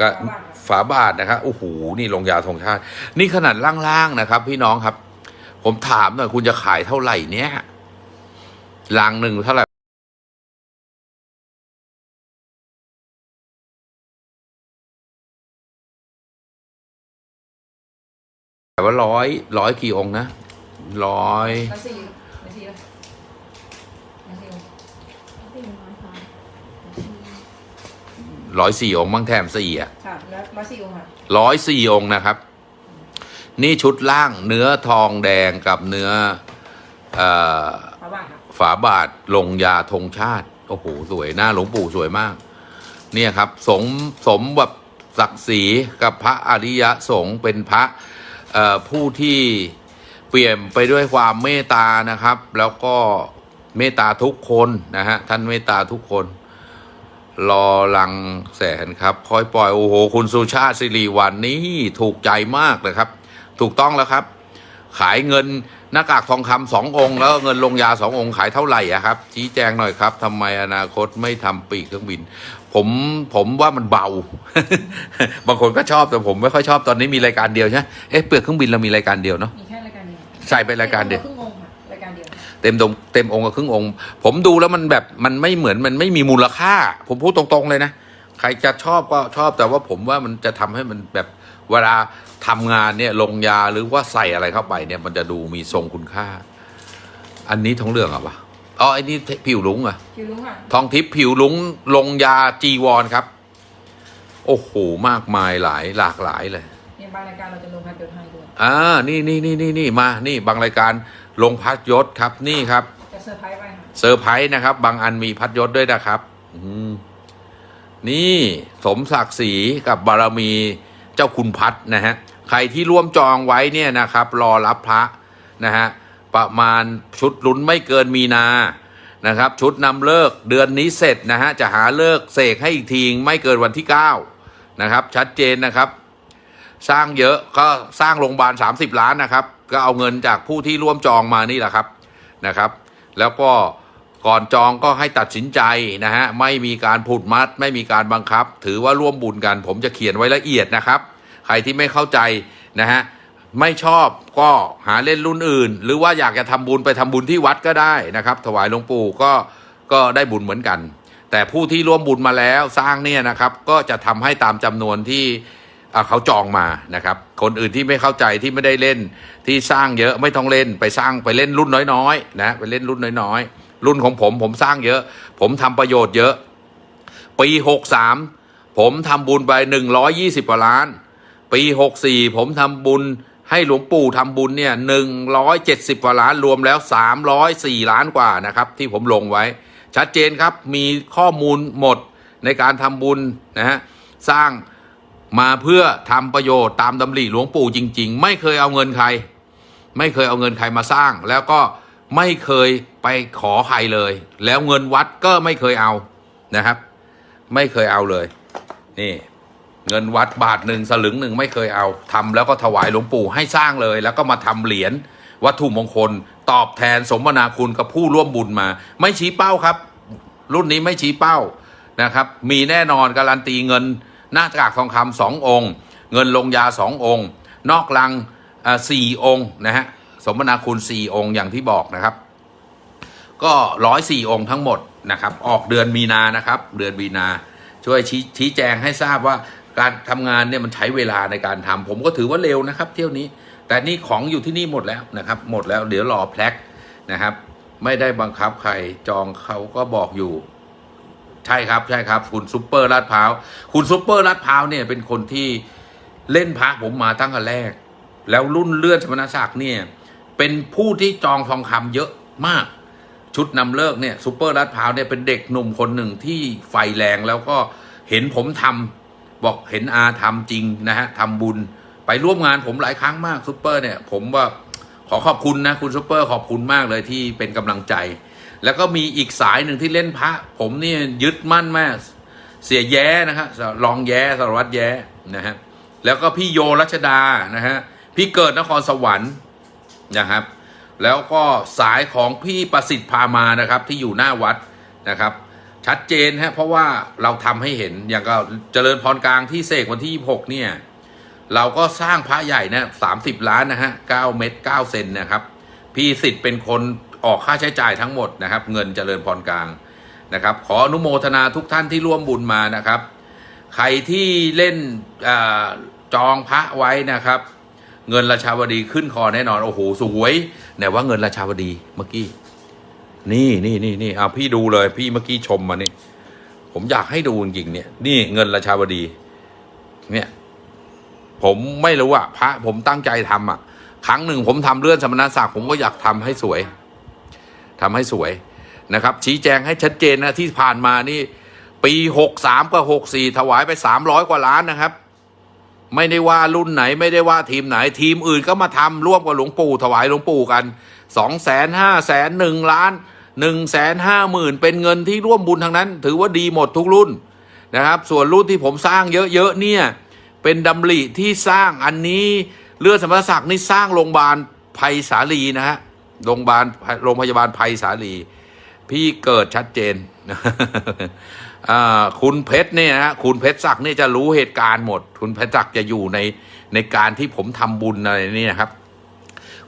กับฝาบาทนะครับโอ้โหนี่ลงยาธงชาติ นี่ขนาดล่างๆนะครับ พี่น้องครับ ผมถามหน่อยคุณจะขายเท่าไหร่เนี่ยลังหนึ่งเท่าไหร่แต่ว่าร้อยร้อยกี่องค์นะร้อยสี่แล้วสี่แล้วแล้วสี่ ร้อยสี่องค์บ้างแถมสี่อะค่ะแล้วแล้วสี่องค์ค่ะร้อยสี่องค์นะครับ นี่ชุดล่างเนื้อทองแดงกับเนื้อเออฝาบาทค่ะฝาบาทลงยาธงชาติ โอ้โห สวยหน้าหลวงปู่สวยมาก เนี่ยครับ สมสมแบบศักดิ์ศรีกับพระอริยสงฆ์เป็นพระเอ่อผู้ที่เปลี่ยนไปด้วยความเมตตานะครับ แล้วก็เมตตาทุกคนนะฮะท่านเมตตาทุกคน รอลังแสนครับ คอยปล่อย โอ้โห คุณสุชาติสิริวันนี่ถูกใจมากเลยครับ ถูกต้องแล้วครับ ขายเงินหน้ากากทองคำสององค์ แล้วเงินลงยาสององค์ขายเท่าไหร่อะครับ ชี้แจงหน่อยครับทำไมอนาคตไม่ทำปีกเครื่องบิน ผมผมว่ามันเบา บางคนก็ชอบแต่ผมไม่ค่อยชอบตอนนี้มีรายการเดียวใช่ไหมเอ๊ะเปลือกเครื่องบินเรามีรายการเดียวเนาะมีแค่รายการเดียวใส่ไปรายการเดียว เดียวเต็มตรงเต็มองค์กับครึ่งองค์ ผมดูแล้วมันแบบมันไม่เหมือนมันไม่มีมูลค่า ผมพูดตรงๆเลยนะ ใครจะชอบก็ชอบแต่ว่าผมว่ามันจะทำให้มันแบบเวลาทำงานเนี่ยลงยาหรือว่าใส่อะไรเข้าไปเนี่ยมันจะดูมีทรงคุณค่า อันนี้ทองเหลืองเหรอะวะอ๋อไอ้นี่ผิวลุงอะคิวลุ้งค่ะทองทิพย์ผิวลุงลงยาจีวรครับ โอ้โหมากมายหลายหลากหลายเลยเนี่ยบางรายการเราจะลงพันเดียวให้ด้วยอ่านี่นี่นี่นี่นี่มานี่บางรายการลงพัดยศครับนี่ครับจะเซอร์ไพรส์ไปค่ะเซอร์ไพรส์นะครับ บางอันมีพัดยศด้วยนะครับอืมนี่สมศักดิ์ศรีกับบารมีเจ้าคุณพัดนะฮะใครที่ร่วมจองไว้เนี่ยนะครับ รอรับพระนะฮะประมาณชุดลุ้นไม่เกินมีนานะครับ ชุดนำเลิกเดือนนี้เสร็จนะฮะจะหาเลิกเสกให้อีกทีไม่เกินวันที่ 9 นะครับ ชัดเจนนะครับ สร้างเยอะก็สร้างโรงพยาบาล 30 ล้านนะครับ ก็เอาเงินจากผู้ที่ร่วมจองมานี่แหละครับนะครับ แล้วก็ก่อนจองก็ให้ตัดสินใจนะฮะไม่มีการผูดมัด ไม่มีการบังคับ ถือว่าร่วมบุญกัน ผมจะเขียนไว้ละเอียดนะครับ ใครที่ไม่เข้าใจนะฮะไม่ชอบก็หาเล่นรุ่นอื่น หรือว่าอยากจะทำบุญไปทำบุญที่วัดก็ได้นะครับ ถวายหลวงปู่ก็ก็ได้บุญเหมือนกัน แต่ผู้ที่ร่วมบุญมาแล้วสร้างเนี่ยนะครับ ก็จะทำให้ตามจำนวนที่ เขาจองมานะครับ คนอื่นที่ไม่เข้าใจที่ไม่ได้เล่นที่สร้างเยอะไม่ต้องเล่นไปสร้างไปเล่นรุ่นน้อยๆนะไปเล่นรุ่นน้อยๆ รุ่นของผมผมสร้างเยอะ ผมทำประโยชน์เยอะ ปีหกสามผมทำบุญไปหนึ่งร้อยี่สิบกว่าล้าน ปีหกสี่ผมทำบุญให้หลวงปู่ทำบุญเนี่ยหนึ่งร้อยเจ็ดสิบกว่าล้านรวมแล้วสามร้อยสี่ล้านกว่านะครับ ที่ผมลงไว้ ชัดเจนครับมีข้อมูลหมดในการทำบุญนะฮะสร้าง มาเพื่อทำประโยชน์ตามดำริหลวงปู่จริง ๆ ไม่เคยเอาเงินใคร ไม่เคยเอาเงินใครมาสร้าง แล้วก็ไม่เคยไปขอใครเลย แล้วเงินวัดก็ไม่เคยเอานะครับ ไม่เคยเอาเลย นี่ เงินวัดบาทหนึ่งสลึงหนึ่งไม่เคยเอาทำแล้วก็ถวายหลวงปู่ให้สร้างเลย แล้วก็มาทำเหรียญวัตถุมงคล ตอบแทนสมนาคุณกับผู้ร่วมบุญมา ไม่ชี้เป้าครับ รุ่นนี้ไม่ชี้เป้านะครับ มีแน่นอนการันตีเงิน หน้ากากทองคำสององค์ เงินลงยาสององค์ นอกลังสี่องค์นะฮะสมนาคุณสี่องค์อย่างที่บอกนะครับ ก็ร้อยสี่องค์ทั้งหมดนะครับ ออกเดือนมีนานะครับ เดือนมีนาช่วยชี้ชี้แจงให้ทราบว่าการทำงานเนี่ยมันใช้เวลาในการทำผมก็ถือว่าเร็วนะครับ เที่ยวนี้ แต่นี่ของอยู่ที่นี่หมดแล้วนะครับ หมดแล้วเดี๋ยวรอแพลกนะครับ ไม่ได้บังคับใครจองเขาก็บอกอยู่ ใช่ครับใช่ครับ คุณซุปเปอร์ลาดพร้าวคุณซุปเปอร์ลาดพร้าวเนี่ยเป็นคนที่เล่นพระผมมาตั้งแต่แรก แล้วรุ่นเลื่อนสมณศักดิ์เนี่ยเป็นผู้ที่จองทองคำเยอะมาก ชุดนำฤกษ์เนี่ยซูเปอร์ลาดพร้าวเนี่ยเป็นเด็กหนุ่มคนหนึ่งที่ไฟแรงแล้วก็เห็นผมทำบอกเห็นอาทำจริงนะฮะทำบุญไปร่วมงานผมหลายครั้งมากซูเปอร์เนี่ยผมว่าขอขอบคุณนะคุณซูเปอร์ขอบคุณมากเลยที่เป็นกำลังใจ แล้วก็มีอีกสายหนึ่งที่เล่นพระ ผมนี่ยึดมั่นมาก เสียแย้นะฮะรองแย้สารวัตรแย้นะฮะแล้วก็พี่โยรัชดานะฮะพี่เกิดนครสวรรค์นะครับ แล้วก็สายของพี่ประสิทธิ์พามานะครับ ที่อยู่หน้าวัดนะครับ ชัดเจนฮะเพราะว่าเราทำให้เห็นอย่างก็เจริญพรกลางที่เสกวันที่ 26 เนี่ยเราก็สร้างพระใหญ่นะ30ล้านนะฮะ9เมตร9เซนนะครับ พี่สิทธิ์เป็นคน ออกค่าใช้จ่ายทั้งหมดนะครับ เงินเจริญพรกลางนะครับ ขออนุโมทนาทุกท่านที่ร่วมบุญมานะครับ ใครที่เล่นอจองพระไว้นะครับ เงินราชาวดีขึ้นคอแน่นอนโอ้โหสวยไหนว่าเงินราชาวดีเมื่อกี้นี่นี่นี่นี่เอาพี่ดูเลยพี่เมื่อกี้ชมมานี่ผมอยากให้ดูจริงเนี่ย นี่เงินราชาวดี เนี่ย ผมไม่รู้อะพระผมตั้งใจทำอะครั้งหนึ่งผมทำเลื่อนสมณศักดิ์ผมก็อยากทำให้สวย ทำให้สวยนะครับ ชี้แจงให้ชัดเจนนะที่ผ่านมานี่ปีหกสามกับหกสี่ถวายไปสามร้อยกว่าล้านนะครับ ไม่ได้ว่ารุ่นไหนไม่ได้ว่าทีมไหนทีมอื่นก็มาทำร่วมกับหลวงปู่ ถวายหลวงปู่กันสองแสนห้าแสนหนึ่งล้านหนึ่งแสนห้าหมื่นเป็นเงินที่ร่วมบุญทั้งนั้น ถือว่าดีหมดทุกรุ่นนะครับ ส่วนรุ่นที่ผมสร้างเยอะๆเนี่ยเป็นดำริที่สร้างอันนี้เลือดสมณศักดิ์นี่สร้างโรงพยาบาลภัยสาลีนะฮะ โรงพยาบาลโรงพยาบาลภัยสาลี พี่เกิดชัดเจนคุณเพชรเนี่ยนะฮะคุณเพชรศักดิ์เนี่ยจะรู้เหตุการณ์หมด คุณเพชรศักดิ์จะอยู่ในในการที่ผมทำบุญอะไรนี่นะครับ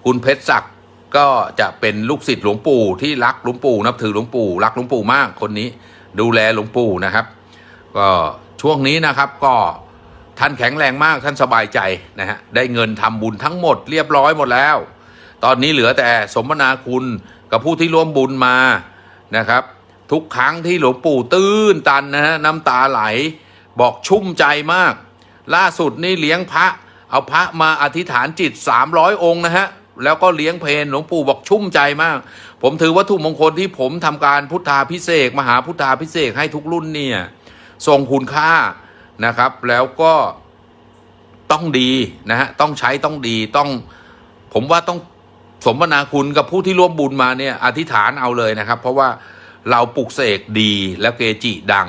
คุณเพชรศักดิ์ก็จะเป็นลูกศิษย์หลวงปู่ที่รักหลวงปู่นับถือหลวงปู่รักหลวงปู่มากคนนี้ ดูแลหลวงปู่นะครับ ก็ช่วงนี้นะครับก็ท่านแข็งแรงมากท่านสบายใจนะฮะได้เงินทำบุญทั้งหมดเรียบร้อยหมดแล้ว ตอนนี้เหลือแต่สมนาคุณกับผู้ที่ร่วมบุญมานะครับ ทุกครั้งที่หลวงปู่ตื้นตันนะฮะน้ำตาไหลบอกชุ่มใจมาก ล่าสุดนี่เลี้ยงพระ เอาพระมาอธิษฐานจิต 300 องค์นะฮะแล้วก็เลี้ยงเพลหลวงปู่บอกชุ่มใจมาก ผมถือวัตถุมงคลที่ผมทำการพุทธาพิเศษ มหาพุทธาพิเศษให้ทุกรุ่นเนี่ยทรงคุณค่านะครับ แล้วก็ต้องดีนะฮะต้องใช้ต้องดีต้อง ผมว่าต้อง สมนาคุณกับผู้ที่ร่วมบุญมาเนี่ยอธิษฐานเอาเลยนะครับ เพราะว่าเราปลุกเสกดีแล้วเกจิดัง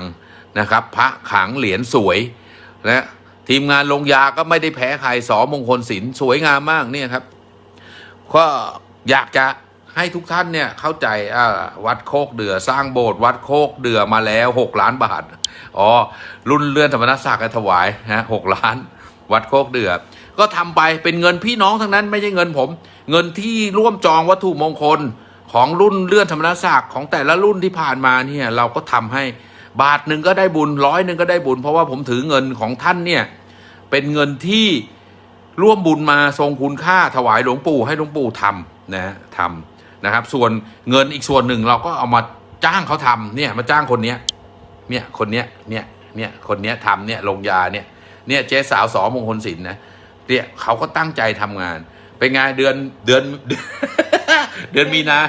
นะครับ พระขังเหรียญสวยนะทีมงานลงยาก็ไม่ได้แพ้ใครสอมงคลศิลป์สวยงามมากเนี่ยครับก็อยากจะให้ทุกท่านเนี่ยเข้าใจวัดโคกเดือสร้างโบสถ์วัดโคกเดือมาแล้วหกล้านบาทอ๋อรุ่นเลื่อนธรรมนัสศักดิ์ถวายนะหกล้าน วัดโคกเดือ ก็ทำไปเป็นเงินพี่น้องทั้งนั้นไม่ใช่เงินผม เงินที่ร่วมจองวัตถุมงคลของรุ่นเลื่อนธรรมนัสศักดิ์ของแต่ละรุ่นที่ผ่านมาเนี่ยเราก็ทำให้บาทหนึ่งก็ได้บุญร้อยหนึ่งก็ได้บุญ เพราะว่าผมถือเงินของท่านเนี่ยเป็นเงินที่ร่วมบุญมาทรงคุณค่าถวายหลวงปู่ให้หลวงปู่ทำนะทำนะครับ ส่วนเงินอีกส่วนหนึ่งเราก็เอามาจ้างเขาทำเนี่ยมาจ้างคนเนี้ยเนี่ยคนเนี้ยเนี่ยเนี่ยคนเนี้ยทำเนี่ยลงยาเนี่ยเนี่ยเจ๊สาวสอมงคลศิลป์นะ เนี่ยเขาก็ตั้งใจทำงาน เป็นไงเดือนเดือน เดือนมีนา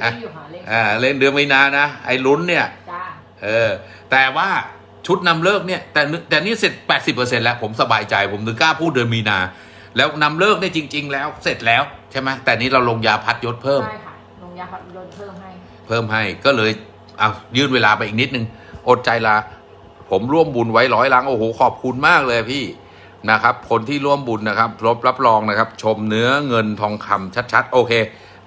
เล่นอยู่หาเล่นอ่าเล่นเดือนมีนานะไอ้ลุ้นเนี่ยจ้าเออ แต่ว่าชุดนำเลิกเนี่ยแต่นึแต่นี่เสร็จ 80%แล้วผมสบายใจผมถึงกล้าพูดเดือนมีนา แล้วนำเลิกเนี่ยจริง ๆ แล้วเสร็จแล้วใช่ไหมแต่นี้เราลงยาพัดยศเพิ่มใช่ค่ะลงยาพัดลดเพิ่มให้ เพิ่มให้ก็เลยเอายื่นเวลาไปอีกนิดนึง อดใจลาผมร่วมบุญไว้ร้อยลังโอ้โหขอบคุณมากเลยพี่ นะครับ คนที่ร่วมบุญนะครับรบรับรองนะครับ ชมเนื้อเงินทองคำชัดๆ โอเค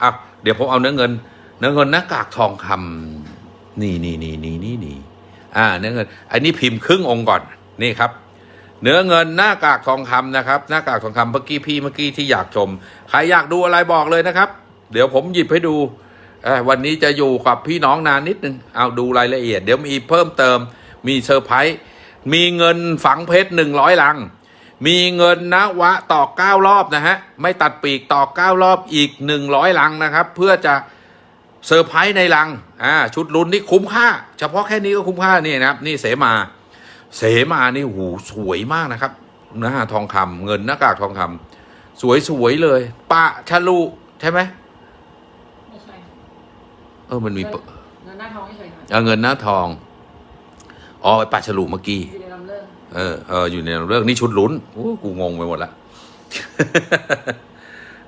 อะเดี๋ยวผมเอาเนื้อเงิน เนื้อเงินหน้ากากทองคำนี่นี่นี่นี่นี่นี่อ่า เนื้อเงินอันนี้พิมพ์ครึ่งองค์ก่อนนี่ครับ เนื้อเงินหน้ากากทองคำนะครับหน้ากากทองคำเมื่อกี้พี่เมื่อกี้ที่อยากชมใครอยากดูอะไรบอกเลยนะครับ เดี๋ยวผมหยิบให้ดูวันนี้จะอยู่กับพี่น้องนานนิดนึงเอาดูรายละเอียด เดี๋ยวมีเพิ่มเติมมีเซอร์ไพรส์มีเงินฝังเพชรหนึ่งร้อยลัง มีเงินนวะตอกเก้ารอบนะฮะ ไม่ตัดปีกตอกเก้ารอบอีกหนึ่งร้อยลังนะครับ เพื่อจะเซอร์ไพรส์ในลังอ่าชุดลุ้นนี่คุ้มค่า เฉพาะแค่นี้ก็คุ้มค่านี่นะครับ นี่เสมา เสมานี่หูสวยมากนะครับหน้าทองคำเงินหน้ากากทองคำสวยๆเลย ปะชะลุใช่ไหมไม่ใช่เออมันมีปะเงินหน้าท้องไม่ใช่ค่ะเอาเงินหน้าทองอ๋อไอปะฉลุเมื่อกี้อยู่ในลำ เออเอออยู่ในเรื่องนี้ชุดลุ้นโอ้กูงงไปหมดละ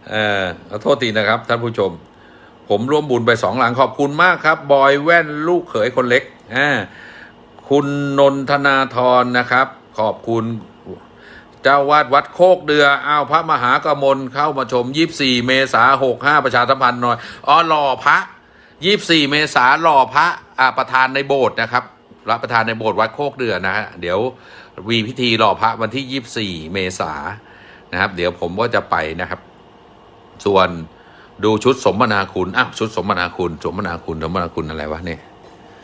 เออขอโทษทีนะครับ ท่านผู้ชม ผมร่วมบุญไปสองหลังขอบคุณมากครับ บอยแว่นลูกเขยคนเล็กอ่าคุณนนทนาธรนะครับ ขอบคุณ เจ้าวาดวัดโคกเดืออ้าวพระมหากมลเข้ามาชม 24 เมษา65ประชาสัมพันธ์หน่อยอ๋อหล่อพระ 24 เมษาหล่อพระอ่าประธานในโบสถ์นะครับรับประธานในโบสถ์วัดโคกเดือนะฮะเดี๋ยว วีพิธีหล่อพระวันที่ 24 เมษานะครับ เดี๋ยวผมก็จะไปนะครับ ส่วนดูชุดสมนาคุณอ้าวชุดสมนาคุณ สมนาคุณสมนาคุณอะไรวะเนี่ย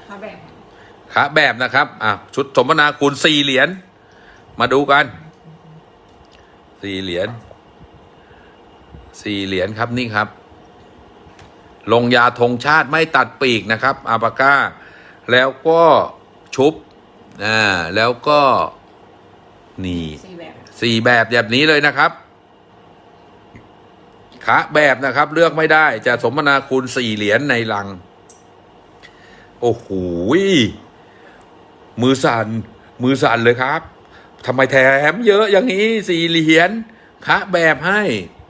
มาแบ่งขาแบบนะครับอะชุดสมนาคุณสี่เหรียญมาดูกันสี่เหรียญสี่เหรียญครับนี่ครับ ลงยาธงชาติไม่ตัดปีกนะครับอาปาก้า แล้วก็ชุบอ่าแล้วก็ นี่สี่แบบสี่แบบแบบนี้เลยนะครับขาแบบนะครับ เลือกไม่ได้จะสมนาคุณสี่เหรียญในลัง โอ้โหยมือสั่นมือสั่นเลยครับทำไมแถมเยอะอย่างนี้สี่เหรียญคะแบบให้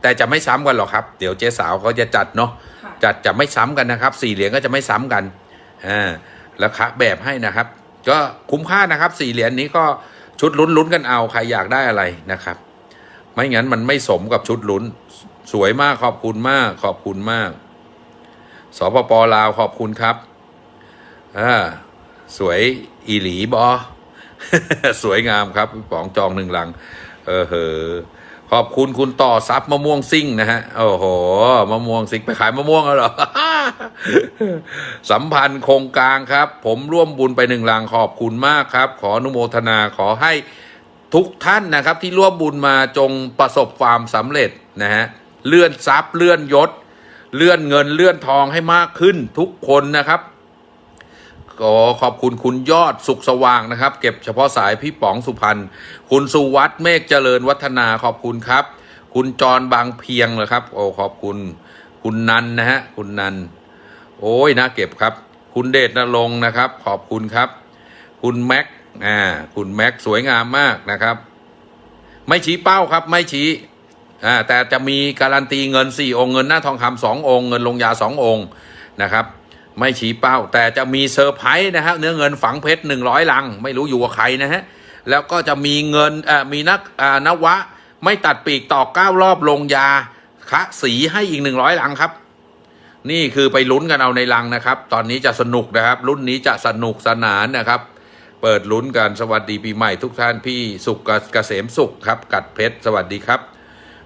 แต่จะไม่ซ้ำกันหรอกครับ เดี๋ยวเจ๊สาวเขาจะจัดเนาะค่ะจัดจะไม่ซ้ำกันนะครับสี่เหรียญก็จะไม่ซ้ำกันอ่าแล้วคะแบบให้นะครับ ก็คุ้มค่านะครับสี่เหรียญนี้ก็ ชุดลุ้นลุ้นกันเอาใครอยากได้อะไรนะครับ ไม่งั้นมันไม่สมกับชุดลุ้น สวยมากขอบคุณมาก ขอบคุณมากสปปลาวขอบคุณครับอ่าสวยอีหลีบอ สวยงามครับป๋องจองหนึ่งลัง เออเหอ ขอบคุณคุณต่อซับมะม่วงซิ่งนะฮะ โอ้โห มะม่วงซิ่งไปขายมะม่วงแล้วเหรอ สัมพันธ์โครงกลางครับ ผมร่วมบุญไปหนึ่งลังขอบคุณมากครับ ขออนุโมทนาขอให้ทุกท่านนะครับ ที่ร่วมบุญมาจงประสบความสำเร็จนะฮะ เลื่อนทรัพย์เลื่อนยศ เลื่อนเงินเลื่อนทองให้มากขึ้นทุกคนนะครับ ก็ขอบคุณคุณยอดสุขสว่างนะครับ เก็บเฉพาะสายพี่ป๋องสุพรรณคุณสุวัตเมฆเจริญวัฒนาขอบคุณครับ คุณจรบางเพียงนะครับ โอ้ขอบคุณ คุณนันนะฮะคุณนันโอ้ยน่าเก็บครับ คุณเดชนรงค์นะครับ ขอบคุณครับ คุณแม็กอ่าคุณแม็กสวยงามมากนะครับ ไม่ชี้เป้าครับ ไม่ชี้อ่าแต่จะมีการันตีเงินสี่องค์เงินหน้าทองคำสององค์เงินลงยาสององค์นะครับ ไม่ชี้เป้า แต่จะมีเซอร์ไพรส์นะครับเนื้อเงินฝังเพชรหนึ่งร้อยลัง ไม่รู้อยู่กับใครนะฮะ แล้วก็จะมีเงินมีนักนวะ ไม่ตัดปีกต่อเก้ารอบลงยาคะสีให้อีกหนึ่งร้อยลังครับ นี่คือไปลุ้นกันเอาในลังนะครับ ตอนนี้จะสนุกนะครับ รุ่นนี้จะสนุกสนานนะครับ เปิดลุ้นกันสวัสดีปีใหม่ทุกท่านพี่สุขเกษมสุขครับ กัดเพชรสวัสดีครับ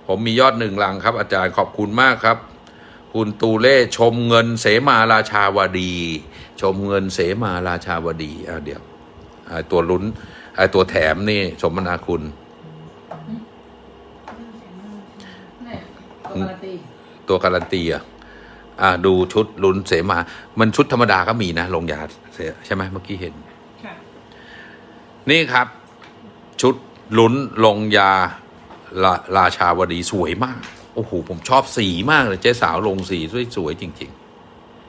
ผมมียอดหนึ่งลังครับ อาจารย์ขอบคุณมากครับ คุณตูเล่ชมเงินเสมาราชาวดี ชมเงินเสมาราชาวดีเดี๋ยวตัวลุ้นไอตัวแถมนี่สมนาคุณ ตัวการันตีอะอะดูชุดลุ้นเสมา มันชุดธรรมดาก็มีนะ ลงยาใช่ไหมเมื่อกี้เห็น นี่ครับ ชุดลุ้นลงยาราราชาวดีสวยมาก โอ้โหผมชอบสีมากเลยเจ๊สาวลงสีสวยๆจริง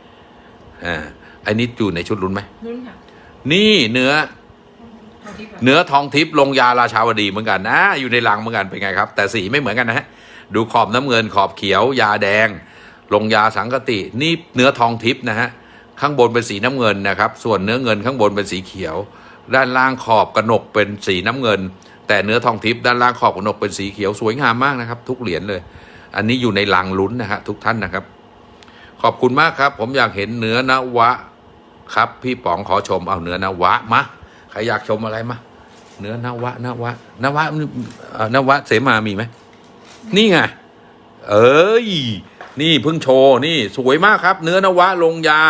ๆอ่าอันนี้อยู่ในชุดลุ้นไหมรุ่นค่ะ นี่เนื้อทองทิพย์ค่ะเนื้อทองทิพย์ลงยาราชาวดีเหมือนกันนะอยู่ในลังเหมือนกันเป็นไงครับ แต่สีไม่เหมือนกันนะฮะดูขอบน้ำเงินขอบเขียว ยาแดง ลงยาสังกติ นี่เนื้อทองทิพย์นะฮะข้างบนเป็นสีน้ำเงินนะครับ ส่วนเนื้อเงินข้างบนเป็นสีเขียว ด้านล่างขอบกระหนกเป็นสีน้ำเงิน แต่เนื้อทองทิพย์ด้านล่างขอบกระหนกเป็นสีเขียวสวยงามมากนะครับ ทุกเหรียญเลย อันนี้อยู่ในลังลุ้นนะฮะทุกท่านนะครับ ขอบคุณมากครับ ผมอยากเห็นเนื้อนวะ ครับ พี่ป๋องขอชมเอาเนื้อนวะมาใครอยากชมอะไรมาเนื้อนวะนวะนวะนวะเสมามีไหมนี่ไงเอ้ยนี่เพิ่งโชว์นี่สวยมากครับ เนื้อนวะลงยา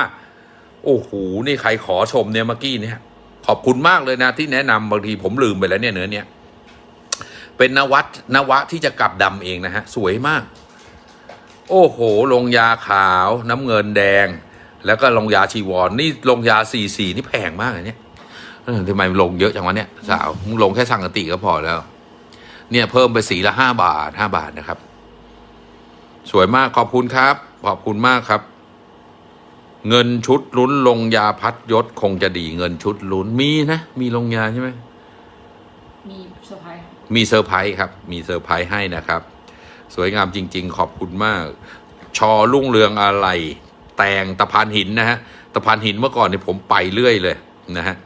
โอ้โหนี่ใครขอชมเนี่ยเมื่อกี้เนี่ยขอบคุณมากเลยนะที่แนะนำบางทีผมลืมไปแล้วเนี่ยเนื้อเนี่ย เป็นนวัตนวะที่จะกลับดำเองนะฮะ สวยมาก โอ้โห ลงยาขาวน้ำเงินแดง แล้วก็ลงยาชีวรนนี่ลงยาสีสีนี่แพงมากเลยเนี่ยทำไมลงเยอะจังวะเนี่ยสาวมึงลงแค่สั่งกติก็พอแล้ว เนี่ยเพิ่มไปสีละห้าบาทห้าบาทนะครับ สวยมากขอบคุณครับ ขอบคุณมากครับ เงินชุดลุ้นลงยาพัดยศคงจะดีเงินชุดลุ้นมีนะ มีลงยาใช่ไหม มีเซอร์ไพรส์ครับ มีเซอร์ไพรส์ให้นะครับ สวยงามจริง ๆ ขอบคุณมาก ชอรุ่งเรืองอะไร แต่งตะพานหินนะฮะตะพานหินเมื่อก่อนเนี่ยผมไปเรื่อยเลยนะฮะ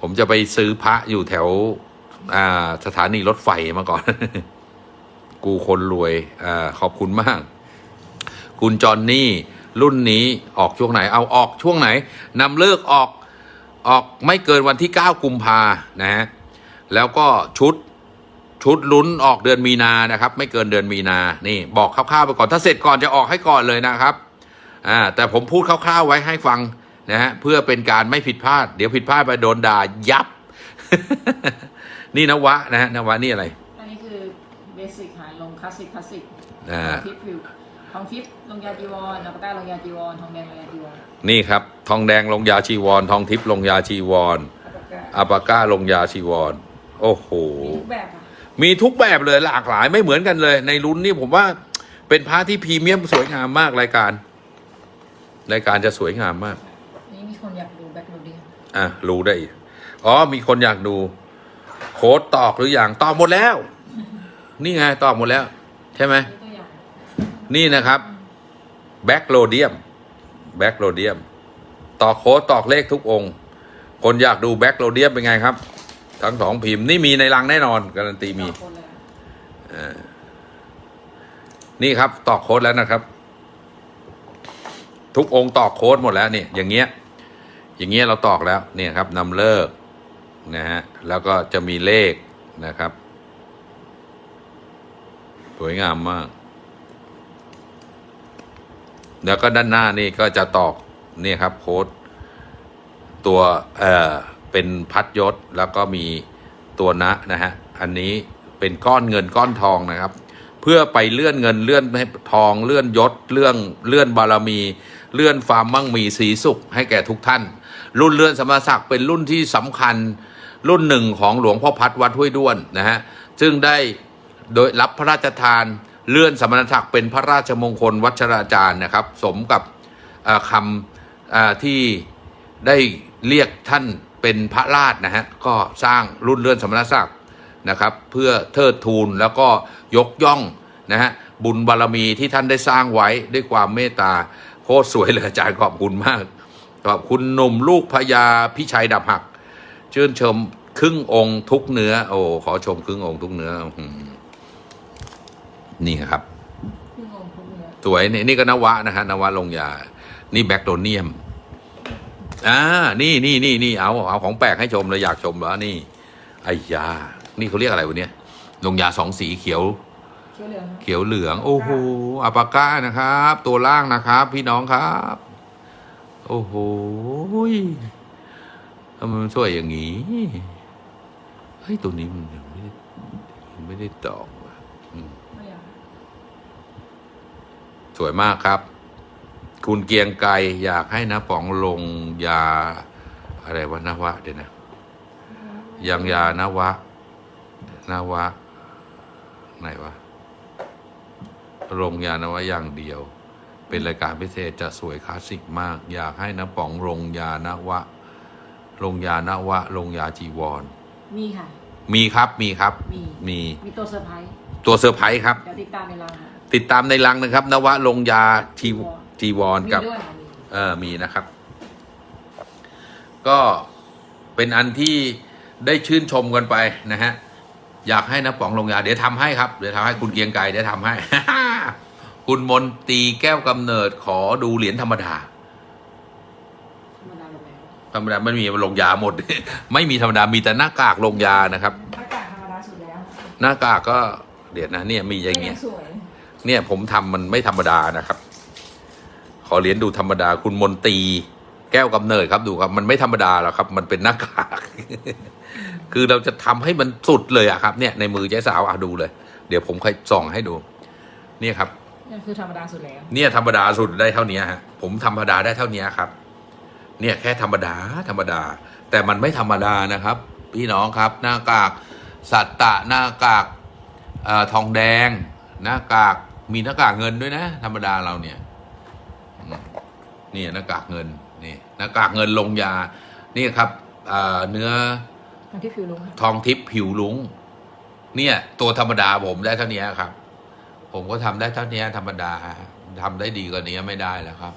ผมจะไปซื้อพระอยู่แถวสถานีรถไฟมาก่อน กูคนรวยอขอบคุณมาก คุณจอนนี่ รุ่นนี้ออกช่วงไหน เอาออกช่วงไหนนำฤกษ์ออกออกไม่เกินวันที่ 9 กุมภานะฮะแล้วก็ชุด ชุดลุ้นออกเดือนมีนานะครับ ไม่เกินเดือนมีนานี่บอกคร่าวๆไปก่อนถ้าเสร็จก่อนจะออกให้ก่อนเลยนะครับอ่าแต่ผมพูดคร่าวๆไว้ให้ฟังนะฮะเพื่อเป็นการไม่ผิดพลาด เดี๋ยวผิดพลาดไปโดนด่ายับ นี่นวะนะฮะนวะนี่อะไรอันนี้คือเบสิกค่ะลงคลาสสิกคลาสสิกอ่าทองทิพย์ผิวทองทิพย์ลงยาจีวรอัปปะก้าลงยาจีวรทองแดงลงยาจีวรนี่ครับ ทองแดงลงยาชีวร ทองทิพย์ลงยาชีวรอัปปะก้าอาปาก้าลงยาชีวร โอ้โหมีทุกแบบค่ะ มีทุกแบบเลยหลากหลายไม่เหมือนกันเลย ในรุ่นนี้ผมว่าเป็นพระที่พรีเมียมสวยงามมากรายการ รายการจะสวยงามมากอันนี้มีคนอยากดูแบ็คโรเดียอะรู้ได้อีกอ๋อมีคนอยากดู โค้ดตอกหรืออย่างตอกหมดแล้ว นี่ไงตอกหมดแล้ว ใช่ไหม นี่ตัวอย่างนี่นะครับblack rhodium black rhodium ตอกโค้ดตอกเลขทุกองค์ คนอยากดู black rhodium เป็นไงครับ ทั้งสองพิมพ์นี่มีในลังแน่นอน การันตีมีนี่ครับตอกโค้ดแล้วนะครับ ทุกองค์ตอกโค้ดหมดแล้วเนี่ยอย่างเงี้ย อย่างเงี้ยเราตอกแล้วเนี่ยครับนำฤกษ์นะฮะแล้วก็จะมีเลขนะครับ สวยงามมาก แล้วก็ด้านหน้านี่ก็จะตอกเนี่ยครับโค้ดตัวเอ่อ เป็นพัดยศแล้วก็มีตัวนะนะฮะอันนี้เป็นก้อนเงินก้อนทองนะครับ เพื่อไปเลื่อนเงินเลื่อนทองเลื่อนยศเลื่อนเลื่อนบารมี เลื่อนความมั่งมีสีสุขให้แก่ทุกท่าน รุ่นเลื่อนสมณศักดิ์เป็นรุ่นที่สำคัญรุ่นหนึ่งของหลวงพ่อพัดวัดห้วยด้วนนะฮะซึ่งได้โดยรับพระราชทานเลื่อนสมณศักดิ์เป็นพระราชมงคลวัชราจารย์นะครับ สมกับคำที่ได้เรียกท่าน เป็นพระราชนะฮะก็สร้างรุ่นเลื่อนสมณศักดิ์นะครับ เพื่อเทิดทูนแล้วก็ยกย่องนะฮะบุญบารมีที่ท่านได้สร้างไว้ด้วยความเมตตาโคตรสวยเลยอาจารย์ขอบคุณมาก ขอบคุณหนุ่มลูกพญาพิชัยดับหัก ชื่นชมครึ่งองค์ทุกเนื้อ โอ้ขอชมครึ่งองค์ทุกเนื้ออื้อหือนี่ครับพี่งงทุกเนื้อสวยนี่นี่ก็นวะนะฮะนวะลงยา นี่แบคโดเนียม อ่า นี่นี่นี่นี่เอาเอาของแปลกให้ชมเลยอยากชมแล้วนี่ไอ้ยา นี่เขาเรียกอะไรวะเนี่ยลงยาสองสีเขียวเชื่อเหลืองเขียวเหลือง โอ้โหอัปาก้านะครับ ตัวล่างนะครับ พี่น้องครับ โอ้โหยทำไมมันสวยอย่างนี้เฮ้ยตัวนี้มันยังไม่ได้ยังไม่ได้ตอกว่ะอืมไม่อยากสวยมากครับ คุณเกรียงไกรอยากให้นะป๋องลงยาอะไรวะนวะเดี๋ยวนะยังยานวะนวะไหนวะลงยานวะอย่างเดียว เป็นรายการพิเศษจะสวยคลาสสิกมาก อยากให้นะป๋องลงยานวะลงยานวะลงยาจีวร มีค่ะ มีครับมีครับ มีมีมีตัวเซอร์ไพรส์ตัวเซอร์ไพรส์ครับ เดี๋ยวติดตามในไลน์ค่ะติดตามในลังนะครับ นวะลงยาจี จีวรมีกับด้วยค่ะมีเออมีนะครับ ก็เป็นอันที่ได้ชื่นชมกันไปนะฮะ อยากให้นะป๋องลงยา เดี๋ยวทำให้ครับ เดี๋ยวทำให้คุณเกรียงไกรเดี๋ยวทำให้ คุณมนตรีแก้วกำเนิดขอดูเหรียญธรรมดาธรรมดาแบบแล้วธรรมดาไม่มีลงยาหมด ไม่มีธรรมดามีแต่หน้ากากลงยานะครับ หน้ากากธรรมดาสุดแล้ว หน้ากากก็เดี๋ยวนะเนี่ยมีอย่างเงี้ยสวยเนี่ยผมทำมันไม่ธรรมดานะครับ ขอเหรียญดูธรรมดาคุณมนตรีแก้วกำเนิดครับดูครับ มันไม่ธรรมดาหรอกครับ มันเป็นหน้ากาก คือเราจะทำให้มันสุดเลยอะครับ เนี่ยในมือเจ๊สาวอะดูเลย เดี๋ยวผมค่อยส่องให้ดู เนี่ยครับนี่คือธรรมดาสุดแล้ว เนี่ยธรรมดาสุดได้เท่านี้ฮะผมธรรมดาได้เท่านี้ครับ เนี่ยแค่ธรรมดาธรรมดา แต่มันไม่ธรรมดานะครับ พี่น้องครับ หน้ากาก สัตตะหน้ากากเอ่อทองแดง หน้ากากมีหน้ากากเงินด้วยนะ ธรรมดาเราเนี่ยอืม นี่หน้ากากเงินนี่หน้ากากเงินลงยา นี่ครับเอ่อเนื้อทางที่ผิวลุงค่ะทองทิพย์ผิวลุงเนี่ย ตัวธรรมดาผมได้เท่านี้ครับ ผมก็ทำได้เท่านี้ธรรมดาทำได้ดีกว่านี้ไม่ได้แล้วครับ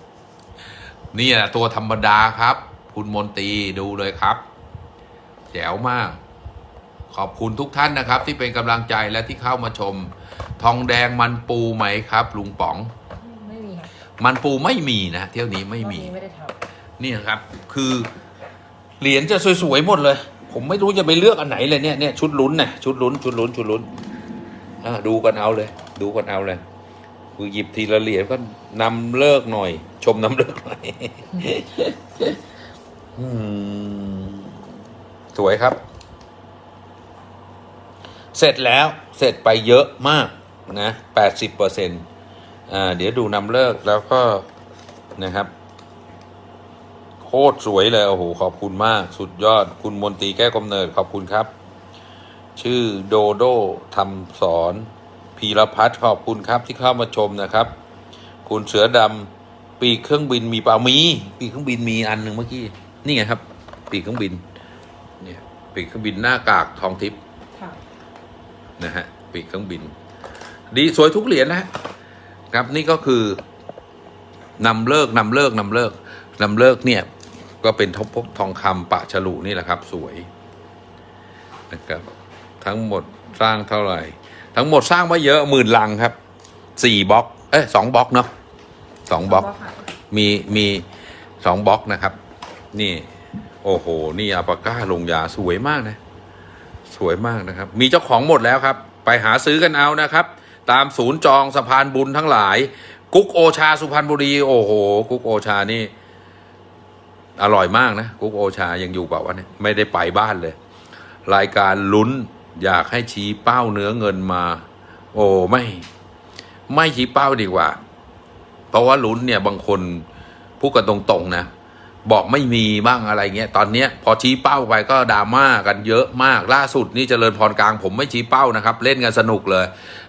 เนี่ยตัวธรรมดาครับ คุณมนตรีดูเลยครับ แจ๋วมาก ขอบคุณทุกท่านนะครับ ที่เป็นกำลังใจและที่เข้ามาชม ทองแดงมันปูไหมครับ ลุงป๋องไม่ มีค่ะมันปูไม่มีนะเที่ยวนี้ไม่มีรอบนี้ไม่ได้ทนี่ครับ คือเหรียญจะสวยๆหมดเลย ผมไม่รู้จะไปเลือกอันไหนเลยเนี่ยเนี่ยชุดลุ้นน่ะชุดลุ้นชุดลุ้นชุดลุ้นอ่าดูกันเอาเลย ดูกันเอาเลย คือหยิบทีละเหรียญก็นำเลิกหน่อย ชมนำเลิกหน่อยอืมสวยครับ เสร็จแล้วเสร็จไปเยอะมากนะแปดสิบเปอร์เซ็นต์อ่า เดี๋ยวดูนำเลิกแล้วก็นะครับ โคตรสวยเลย โอ้โห ขอบคุณมาก สุดยอด คุณมนตรีแก้วกำเนิด ขอบคุณครับ ชื่อโดโดทำสอนพีรพัฒน์ขอบคุณครับที่เข้ามาชมนะครับ คุณเสือดำปีกเครื่องบินมีเปล่ามีปีกเครื่องบินมีอันหนึ่งเมื่อกี้นี่ไงครับ ปีกเครื่องบินเนี่ยปีกเครื่องบินหน้ากากทองทิพย์ำค่ะนะฮะปีกเครื่องบิน ดีสวยทุกเหรียญนะฮะ ครับนี่ก็คือนำเลิกนำเลิกนำเลิกนำเลิกเนี่ยก็เป็นทองพกทองคำปะฉลุนี่แหละครับ สวยนะครับทั้งหมดสร้างเท่าไหร่ ทั้งหมดสร้างมาเยอะหมื่นลังครับสี่บล็อก เอ้ยสองบล็อกเนาะสองบล็อกค่ะมีมีสองบล็อกนะครับ นี่ โอ้โห นี่อาปาก้าลงยาสวยมากนะ สวยมากนะครับ มีเจ้าของหมดแล้วครับ ไปหาซื้อกันเอานะครับ ตามศูนย์จองสะพานบุญทั้งหลาย กุ๊กโอชาสุพรรณบุรี โอ้โห กุ๊กโอชานี่ อร่อยมากนะ กุ๊กโอชายังอยู่เปล่าวะเนี่ยไม่ได้ไปบ้านเลย รายการลุ้นอยากให้ชี้เป้าเนื้อเงินมา โอ้ไม่ ไม่ชี้เป้าดีกว่า เพราะว่าลุ้นเนี่ยบางคนพูดกันตรงๆนะบอกไม่มีบ้างอะไรเงี้ย ตอนเนี้ยพอชี้เป้าไปก็ดราม่ากันเยอะมากล่าสุดนี่เจริญพรกลางผมไม่ชี้เป้านะครับ เล่นกันสนุกเลย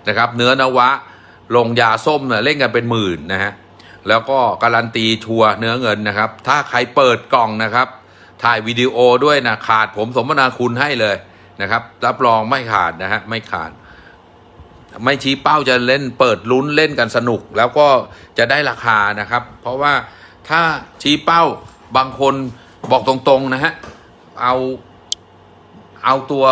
นะครับ เนื้อนวะ ลงยาส้มเนี่ยเล่นกันเป็นหมื่นนะฮะแล้วก็การันตีชัวร์เนื้อเงินนะครับ ถ้าใครเปิดกล่องนะครับ ถ่ายวิดีโอด้วยนะขาดผมสมนาคุณให้เลยนะครับ รับรองไม่ขาดนะฮะไม่ขาด ไม่ชี้เป้าจะเล่นเปิดลุ้นเล่นกันสนุก แล้วก็จะได้ราคานะครับ เพราะว่าถ้าชี้เป้าบางคนบอกตรงๆนะฮะเอาเอาตัว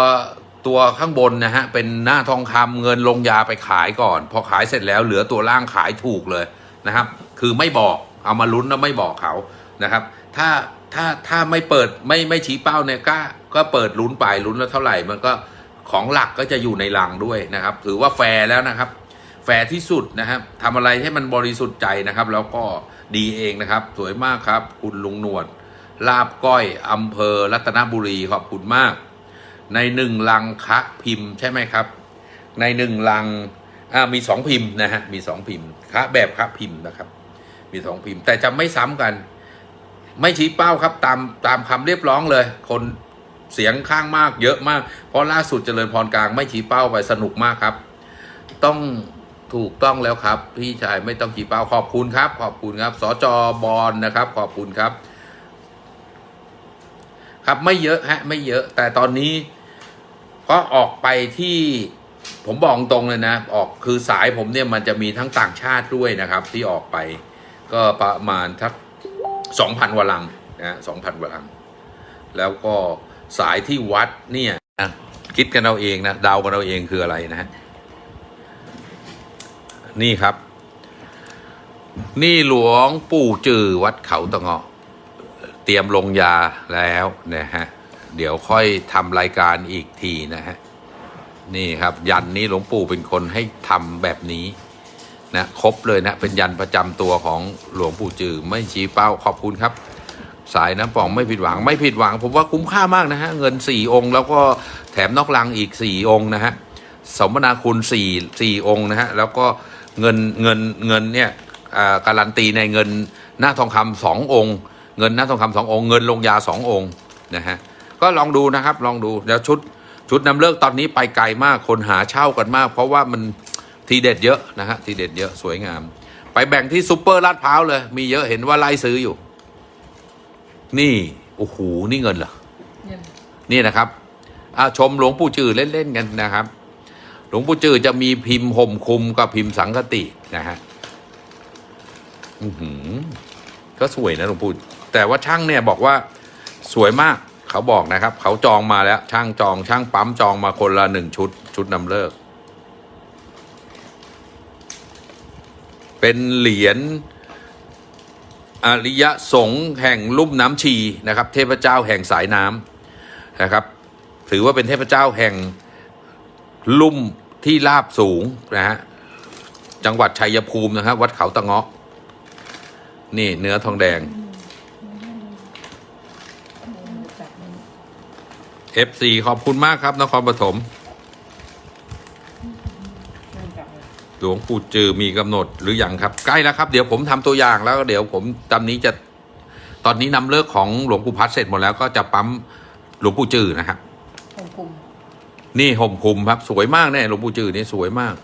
ตัวข้างบนนะฮะเป็นหน้าทองคำเงินลงยาไปขายก่อน พอขายเสร็จแล้วเหลือตัวล่างขายถูกเลยนะครับ คือไม่บอกเอามาลุ้นแล้วไม่บอกเขานะครับ ถ้าถ้าถ้าไม่เปิดไม่ไม่ชี้เป้าเนี่ยก็ก็เปิดลุ้นไปลุ้นแล้วเท่าไหร่ มันก็ของหลักก็จะอยู่ในลังด้วยนะครับ ถือว่าแฟร์แล้วนะครับ แฟร์ที่สุดนะครับทำอะไรให้มันบริสุทธิ์ใจนะครับ แล้วก็ดีเองนะครับ สวยมากครับ คุณลุงหนวดลาบก้อยอำเภอรัตนบุรีขอบคุณมาก ในหนึ่งลังคละพิมพ์ใช่ไหมครับ ในหนึ่งลังอ่ามีสองพิมพ์นะฮะมีสองพิมพ์ครับแบบครับพิมพ์นะครับ มีสองพิมพ์แต่จะไม่ซ้ำกัน ไม่ชี้เป้าครับตามตามคำเรียบร้องเลย คนเสียงข้างมากเยอะมาก เพราะล่าสุดเจริญพรกลางไม่ชี้เป้าไปสนุกมากครับ ต้องถูกต้องแล้วครับ พี่ชายไม่ต้องชี้เป้าขอบคุณครับ ขอบคุณครับสจบอลนะครับ ขอบคุณครับ ครับไม่เยอะฮะ ไม่เยอะ แต่ตอนนี้ ก็ออกไปที่ผมบอกตรงเลยนะ ออกคือสายผมเนี่ยมันจะมีทั้งต่างชาติด้วยนะครับ ที่ออกไป ก็ประมาณทักสองพันวลังนะสองพันวลัง แล้วก็สายที่วัดเนี่ยอะคิดกันเอาเองนะเดากันเอาเองคืออะไรนะฮะนี่ครับ นี่หลวงปู่จือวัดเขาตะเงาะ เตรียมลงยาแล้วนะฮะ เดี๋ยวค่อยทำรายการอีกทีนะฮะ นี่ครับยันนี้หลวงปู่เป็นคนให้ทำแบบนี้นะครบเลยนะเป็นยันประจำตัวของหลวงปู่จือไม่ชี้เป้าขอบคุณครับ สายน้ำป่องไม่ผิดหวังไม่ผิดหวัง ผมว่าคุ้มค่ามากนะฮะเงินสี่องค์ แล้วก็แถมนอกลังอีกสี่องค์นะฮะสมนาคุณสี่สี่องค์นะฮะแล้วก็เงินเงินเงินเนี่ยการันตีในเงินหน้าทองคำสององค์ เงินหน้าทองคำสององค์ เงินลงยาสององค์นะฮะ ก็ลองดูนะครับ ลองดูแล้วชุดชุดนำเลิกตอนนี้ไปไกลมากคนหาเช่ากันมาก เพราะว่ามันทีเด็ดเยอะนะฮะทีเด็ดเยอะสวยงาม ไปแบ่งที่ซูเปอร์ลาดพร้าวเลย มีเยอะเห็นว่าไล่ซื้ออยู่ นี่โอ้โหนี่เงินเหรอเงินนี่นะครับอาชมหลวงปู่จือเล่นๆกันนะครับ หลวงปู่จือจะมีพิมพ์ห่มคลุมกับพิมพ์สังคตินะฮะอือหือก็สวยนะหลวงปู่แต่ว่าช่างเนี่ยบอกว่าสวยมาก เขาบอกนะครับ เขาจองมาแล้ว ช่างจอง ช่างปั๊มจองมาคนละหนึ่งชุด ชุดนำเลิก เป็นเหรียญอริยสงฆ์แห่งลุ่มน้ำชีนะครับ เทพเจ้าแห่งสายน้ำนะครับ ถือว่าเป็นเทพเจ้าแห่งลุ่มที่ราบสูงนะฮะจังหวัดชัยภูมินะครับ วัดเขาตะเงาะนี่เนื้อทองแดง FC ขอบคุณมากครับ นครปฐมเงินกลับเลยหลวงปู่จือมีกำหนดหรืออยังครับ ใกล้แล้วครับ เดี๋ยวผมทำตัวอย่างแล้วก็เดี๋ยวผมตอนนี้จะตอนนี้นำเลิกของหลวงปู่พัดเสร็จหมดแล้วก็จะปั๊มหลวงปู่จือนะครับผมคุมนี่ห่มคลุมครับสวยมากแน่หลวงปู่จือนี่สวยมาก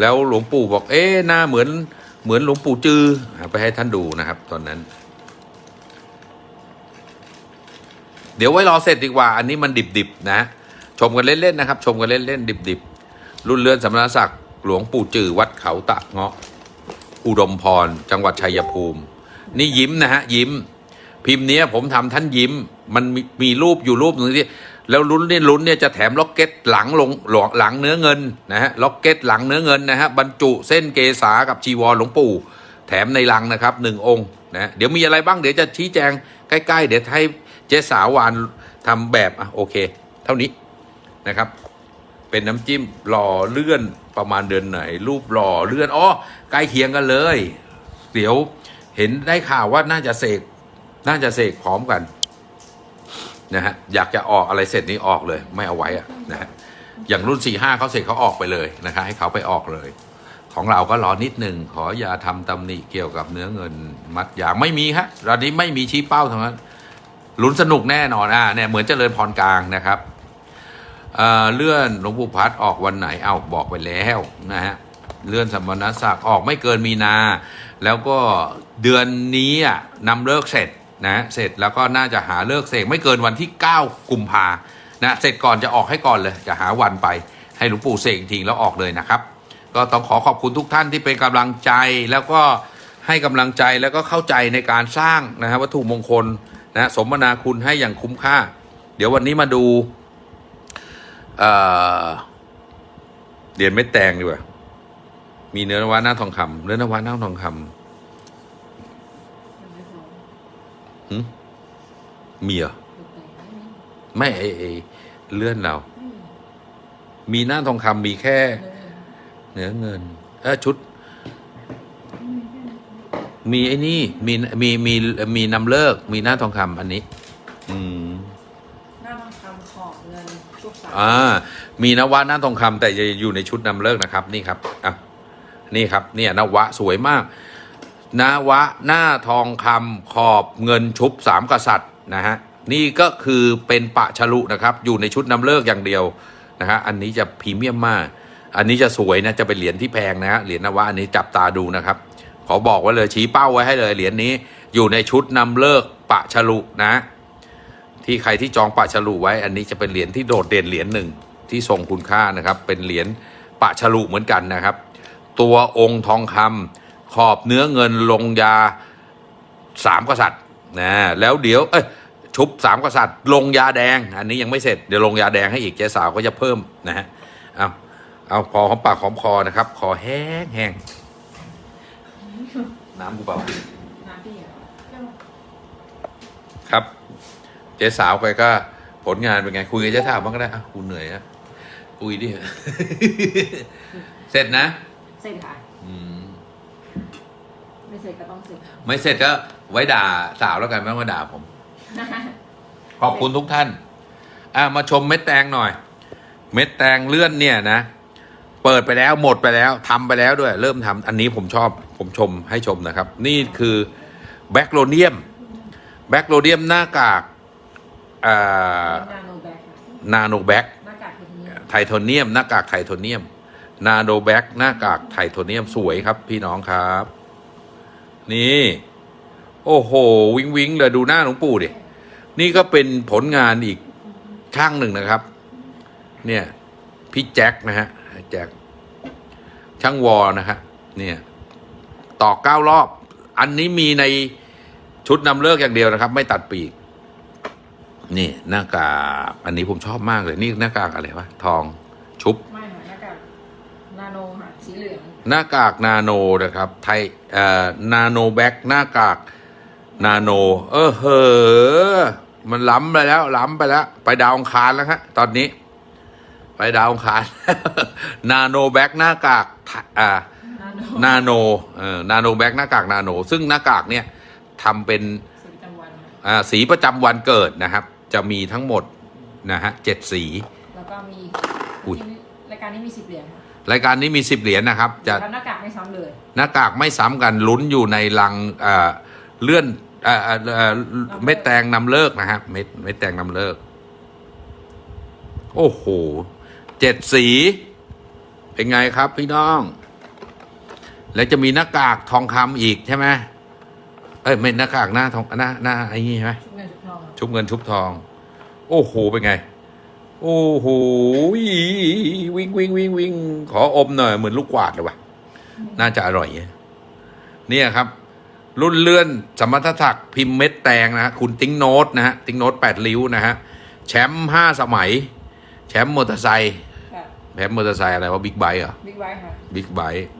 แล้วหลวงปู่บอก เอ๊ะหน้าเหมือนเหมือนหลวงปู่จืออะไปให้ท่านดูนะครับ ตอนนั้น เดี๋ยวไว้รอเสร็จดีกว่า อันนี้มันดิบๆนะ ชมกันเล่นๆนะครับ ชมกันเล่นๆดิบๆ รุ่นเรือนสมณศักดิ์หลวงปู่จือวัดเขาตะเงาะ อุดมพร จังหวัดชัยภูมิ นี่ยิ้มนะฮะยิ้ม พิมพ์เนี้ยผมทำท่านยิ้ม มันมีมีรูปอยู่รูปหนึ่งที่แล้วลุ้นเนี่ยลุ้นเนี่ยจะแถมล็อกเก็ตหลังลงหลหลังเนื้อเงินนะฮะล็อกเก็ตหลังเนื้อเงินนะฮะบรรจุเส้นเกษากับจีวรหลวงปู่ แถมในลังนะครับหนึ่งองค์นะเดี๋ยวมีอะไรบ้างเดี๋ยวจะชี้แจงใกล้ ๆ เดี๋ยวให้ เจ๊สาวานทำแบบอะโอเค เท่านี้นะครับ เป็นน้ำจิ้มหล่อเลื่อนประมาณเดือนไหน รูปหล่อเลื่อนอ๋อใกล้เคียงกันเลย เดี๋ยวเห็นได้ข่าวว่าน่าจะเสกน่าจะเสกพร้อมกันนะฮะอยากจะออกอะไรเสร็จนี้ออกเลย ไม่เอาไว้อะนะฮะอย่างรุ่นสี่ห้าเขาเสร็จเขาออกไปเลยนะคะให้เขาไปออกเลย ของเราก็รอนิดหนึ่งขออย่าทำตำหนิเกี่ยวกับเนื้อเงินมัดอย่างไม่มีฮะตอนนี้ไม่มีชี้เป้าทั้งนั้น ลุ้นสนุกแน่นอนอะเนี่ยเหมือนเจริญพรกลางนะครับเอ่อเลื่อนหลวงปู่พัดออกวันไหนเอาบอกไปแล้วนะฮะเลื่อนสมณศักดิ์ออกไม่เกินมีนา แล้วก็เดือนนี้อะนำเลิกเสร็จนะเสร็จแล้วก็น่าจะหาเลิกเสกไม่เกินวันที่ 9 กุมภานะเสร็จก่อนจะออกให้ก่อนเลย จะหาวันไปให้หลวงปู่เสกทิ้งแล้วออกเลยนะครับ ก็ต้องขอขอบคุณทุกท่านที่เป็นกำลังใจแล้วก็ให้กำลังใจแล้วก็เข้าใจในการสร้างนะฮะวัตถุมงคล นะสมนาคุณให้อย่างคุ้มค่า เดี๋ยววันนี้มาดูเอ่อเหรียญเม็ดแตงดีกว่า มีเนื้อนวะหน้าทองคำเนื้อนวะหน้าทองคำหึมีเหรอไม่ไอไอเลื่อนเรา มีหน้าทองคำมีแค่ เนื้อเงิน เออชุด มีไอ้นี่ มีมีมีมีนำเลิก มีหน้าทองคำอันนี้ อืมหน้าทองคำขอบเงินชุบสามอ่า มีนวะหน้าทองคำแต่จะอยู่ในชุดนำเลิกนะครับ นี่ครับอะนี่ครับ เนี่ยนวะสวยมากนวะหน้าทองคำขอบเงินชุบสามกษัตริย์นะฮะนี่ก็คือเป็นปะฉลุนะครับ อยู่ในชุดนำเลิกอย่างเดียวนะฮะอันนี้จะพรีเมียมมาก อันนี้จะสวยนะจะเป็นเหรียญที่แพงนะฮะเหรียญนวะอันนี้จับตาดูนะครับ ขอบอกไว้เลยชี้เป้าไว้ให้เลยเหรียญนี้อยู่ในชุดนำเลิกปะฉลุนะ ที่ใครที่จองปะฉลุไว้ อันนี้จะเป็นเหรียญที่โดดเด่นเหรียญหนึ่งที่ทรงคุณค่านะครับ เป็นเหรียญปะฉลุเหมือนกันนะครับ ตัวองค์ทองคำขอบเนื้อเงินลงยาสามกษัตริย์นะแล้วเดี๋ยวเอ้ยชุบสามกษัตริย์ ลงยาแดง อันนี้ยังไม่เสร็จเดี๋ยวลงยาแดงให้อีกเจ๊สาวก็จะเพิ่มนะฮะเอาเอาพอหอมปากหอมคอนะครับคอแห้งแห้ง น้ำกูเปล่าน้ำพี่เหรอครับ เจ๊สาวไปก็ ผลงานเป็นไง คุยกับเจ๊สาวบ้างก็ได้อะกูเหนื่อยอะคุยดิ เสร็จนะ เสร็จค่ะ อืม ไม่เสร็จก็ต้องเสร็จ ไม่เสร็จก็ไว้ด่าสาวแล้วกันไม่ต้องมาด่าผม ขอบคุณทุกท่าน อะมาชมเม็ดแตงหน่อย เม็ดแตงเลื่อนเนี่ยนะ เปิดไปแล้วหมดไปแล้วทำไปแล้วด้วย เริ่มทำอันนี้ผมชอบ ผมชมให้ชมนะครับ นี่คือแบคโลเนียมแบคโลเนียมหน้ากากนาโนแบคไทโทเนียม หน้ากากไทโทเนียม นาโนแบคหน้ากากไทโทเนียมสวยครับ พี่น้องครับ นี่ โอ้โห วิงวิงเลยดูหน้าหลวงปู่ดินี่ก็เป็นผลงานอีกช่างหนึ่งนะครับ เนี่ย พี่แจ็คนะฮะแจ็คช่างวอนะฮะเนี่ย ต่อเก้ารอบ อันนี้มีในชุดนำเลิกอย่างเดียวนะครับ ไม่ตัดปีก นี่หน้ากากอันนี้ผมชอบมากเลย นี่หน้ากากอะไรวะทองชุบไม่ค่ะหน้ากากนาโนค่ะสีเหลืองหน้ากากนาโนนะครับ ไทเอ่อนาโน black หน้ากากนาโน เออเหอมันล้ำไปแล้ว ล้ำไปแล้ว ไปดาวอังคารแล้วฮะตอนนี้ ไปดาวอังคาร นาโน black หน้ากากไทอ่า นาโนนาโนเออนาโน black หน้ากากนาโน ซึ่งหน้ากากเนี่ยทำเป็นสีประจำวันค่ะอ่าสีประจำวันเกิดนะครับ จะมีทั้งหมดนะฮะเจ็ดสี แล้วก็มีอุ๊ยรายการนี้มีสิบเหรียญค่ะรายการนี้มีสิบเหรียญนะครับ จะแล้วหน้ากากไม่ซ้ำเลยหน้ากากไม่ซ้ำกันลุ้นอยู่ในลังเอ่อเลื่อนเอ่อเอ่อเอ่อเม็ดแตงนำเลิกนะฮะเม็ดเม็ดแตงนำเลิก โอ้โหเจ็ดสี เป็นไงครับพี่น้อง แล้วจะมีหน้ากากทองคำอีกใช่ไหมเอ้ยไม่หน้ากากหน้าทองหน้าหน้าไอ้นี่ใช่ไหมชุบเงินชุบทองค่ะชุบเงินชุบทอง โอ้โหเป็นไง โอ้โหวิ่งวิ่งวิ่งวิ่งขออมหน่อยเหมือนลูกกวาดเลยวะน่าจะอร่อยเนี่ยครับ รุ่นเลื่อนสมรรถศักดิ์พิมพ์เม็ดแตงนะฮะคุณติ้งโนตนะฮะติ้งโนตแปดริ้วนะฮะแชมป์ห้าสมัย แชมป์มอเตอร์ไซค์ค่ะแชมป์มอเตอร์ไซค์อะไรวะบิ๊กไบค์เหรอบิ๊กไบค์ค่ะบิ๊กไบค์รุ่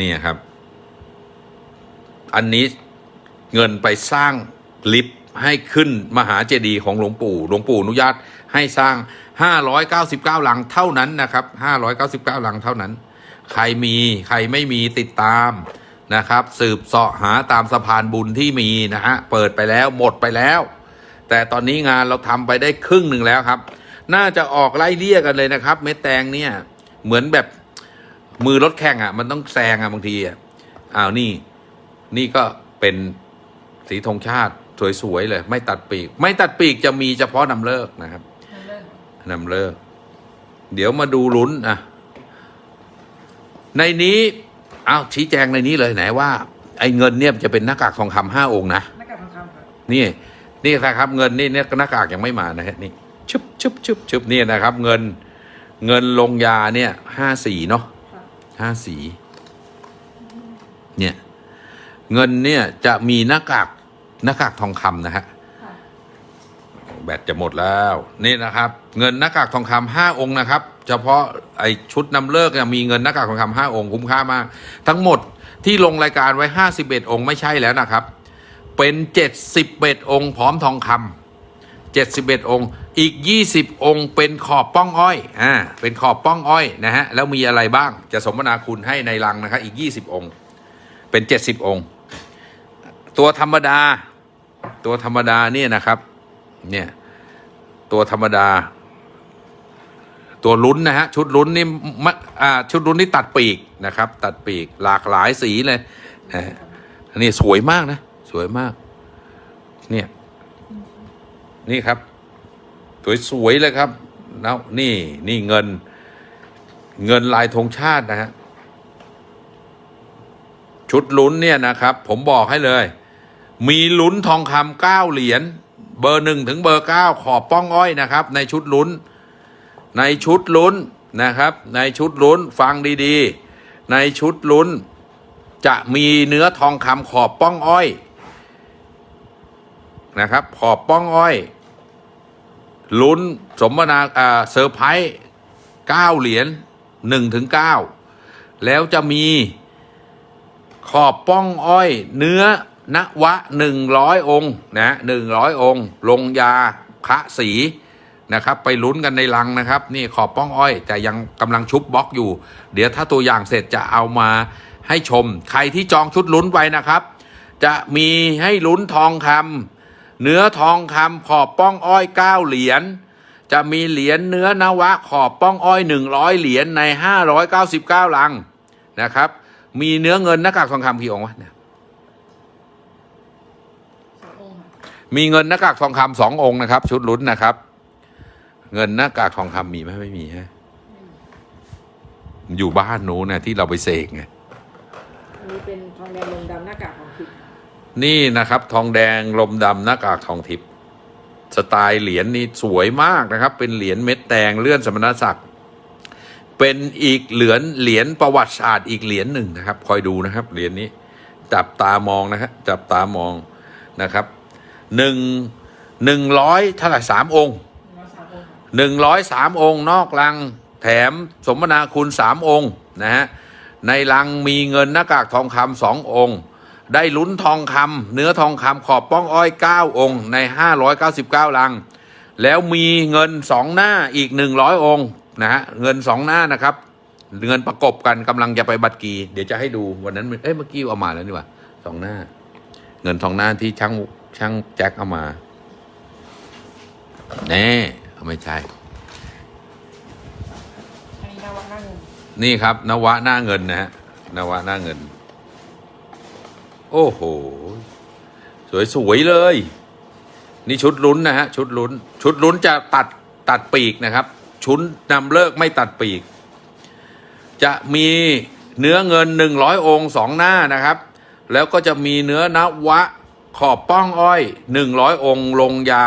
นี่ครับ อันนี้เงินไปสร้างลิฟต์ให้ขึ้นมหาเจดีย์ของหลวงปู่ หลวงปู่อนุญาตให้สร้าง 599 ลังเท่านั้นนะครับ 599 ลังเท่านั้น ใครมีใครไม่มีติดตามนะครับ สืบเสาะหาตามสะพานบุญที่มีนะฮะ เปิดไปแล้วหมดไปแล้ว แต่ตอนนี้งานเราทำไปได้ครึ่งหนึ่งแล้วครับ น่าจะออกไล่เลี่ยกันเลยนะครับ เม็ดแตงเนี่ย เหมือนแบบ มือรถแข่งอะ มันต้องแซงอะบางทีอะอ้าวนี่นี่ก็เป็นสีธงชาติสวยๆเลย ไม่ตัดปีก ไม่ตัดปีกจะมีเฉพาะนำเลิกนะครับนั่นเลิกนำเลิก เดี๋ยวมาดูลุ้นอะในนี้อ้าวชี้แจงในนี้เลยไหนว่า ไอ้เงินเนี่ยจะเป็นหน้ากากทองคำห้าองค์นะหน้ากากทองคำค่ะนี่นี่นะครับเงินนี่เนี่ยหน้ากากยังไม่มานะฮะนี่ชึบชึบชึบชึบนี่นะครับ เงินเงินลงยาเนี่ยห้าสีเนาะค่ะ ห้าสี เนี่ย เงินเนี่ยจะมีหน้ากากหน้ากากทองคำนะฮะค่ะแบตจะหมดแล้ว นี่นะครับ เงินหน้ากากทองคำห้าองค์นะครับ เฉพาะไอชุดนำเลิกเนี่ยมีเงินหน้ากากทองคำห้าองค์คุ้มค่ามาก ทั้งหมดที่ลงรายการไว้ห้าสิบเอ็ดองค์ไม่ใช่แล้วนะครับ เป็นเจ็ดสิบเอ็ดองค์พร้อมทองคำ เจ็ดสิบเอ็ดองค์ อีกยี่สิบองค์ เป็นขอบป้องอ้อย อ่า เป็นขอบป้องอ้อยนะฮะ แล้วมีอะไรบ้าง จะสมนาคุณให้ในรังนะครับ อีกยี่สิบองค์ เป็นเจ็ดสิบองค์ ตัวธรรมดา ตัวธรรมดาเนี่ยนะครับ เนี่ย ตัวธรรมดา ตัวลุ้นนะฮะ ชุดลุ้นนี่มอ่า ชุดลุ้นนี่ตัดปีกนะครับ ตัดปีก หลากหลายสีเลยนะอันนี้สวยมากนะ สวยมาก เนี่ย นี่ครับ สวยๆเลยครับแล้วนี่นี่เงิน เงินลายธงชาตินะฮะชุดลุ้นเนี่ยนะครับ ผมบอกให้เลย มีลุ้นทองคำเก้าเหรียญเบอร์หนึ่งถึงเบอร์เก้าขอบป้องอ้อยนะครับ ในชุดลุ้น ในชุดลุ้นนะครับ ในชุดลุ้นฟังดีๆ ในชุดลุ้น จะมีเนื้อทองคำขอบป้องอ้อยนะครับ ขอบป้องอ้อย ลุ้นสมนาอ่าเซอร์ไพรส์เก้าเหรียญหนึ่งถึงเก้าแล้วจะมีขอบป้องอ้อยเนื้อนวะหนึ่งร้อยองค์นะหนึ่งร้อยองค์ ลงยาคะสีนะครับ ไปลุ้นกันในลังนะครับ นี่ขอบป้องอ้อย แต่ยังกำลังชุบบล็อกอยู่ เดี๋ยวถ้าตัวอย่างเสร็จจะเอามาให้ชม ใครที่จองชุดลุ้นไว้นะครับ จะมีให้ลุ้นทองคำ เนื้อทองคำขอบป้องอ้อยเก้าเหรียญจะมีเหรียญเนื้อนวะขอบป้องอ้อยหนึ่งร้อยเหรียญในห้าร้อยเก้าสิบเก้าลังนะครับ มีเนื้อเงินหน้ากากทองคำกี่องค์วะเนี่ยสององค์ค่ะมีเงินหน้ากากทองคำสององค์นะครับ ชุดลุ้นนะครับ เงินหน้ากากทองคำมีไหมไม่มีฮะอยู่บ้านนู้นนะที่เราไปเสกไงอันนี้เป็นทองแดงลงดำหน้ากากของทิพย์ นี่นะครับ ทองแดงลมดำหน้ากากทองทิพย์สไตล์เหรียญนี่สวยมากนะครับ เป็นเหรียญเม็ดแดงเลื่อนสมณศักดิ์เป็นอีกเหรียญเหรียญประวัติศาสตร์อีกเหรียญหนึ่งนะครับ คอยดูนะครับเหรียญนี้จับตามองนะครับจับตามองนะครับหนึ่งหนึ่งร้อยเท่าไหร่สามองค์ร้อยสามองค์หนึ่งร้อยสามองค์ นอกลังแถมสมนาคุณสามองค์นะฮะในลังมีเงินหน้ากากทองคำสององค์ ได้ลุ้นทองคำเนื้อทองคำขอบป้องอ้อยเก้าองค์ในห้าร้อยเก้าสิบเก้าลัง แล้วมีเงินสองหน้าอีกหนึ่งร้อยองค์นะฮะเงินสองหน้านะครับ เงินประกบกันกำลังจะไปบัตรกี เดี๋ยวจะให้ดูวันนั้นเอ้ยเมื่อกี้เอามาแล้วนี่หว่าสองหน้า เงินสองหน้าที่ช่างช่างแจ็คเอามาแน่ไม่ใช่อันนี้นวัตหน้าเงินนี่ครับนวะหน้าเงินนะฮะนวะหน้าเงิน โอ้โห สวยๆเลย นี่ชุดลุ้นนะฮะ ชุดลุ้น ชุดลุ้นจะตัดตัดปีกนะครับ ชุดนำเลิกไม่ตัดปีก จะมีเนื้อเงินหนึ่งร้อยองค์สองหน้านะครับ แล้วก็จะมีเนื้อนวะขอบป้องอ้อยหนึ่งร้อยองค์ลงยา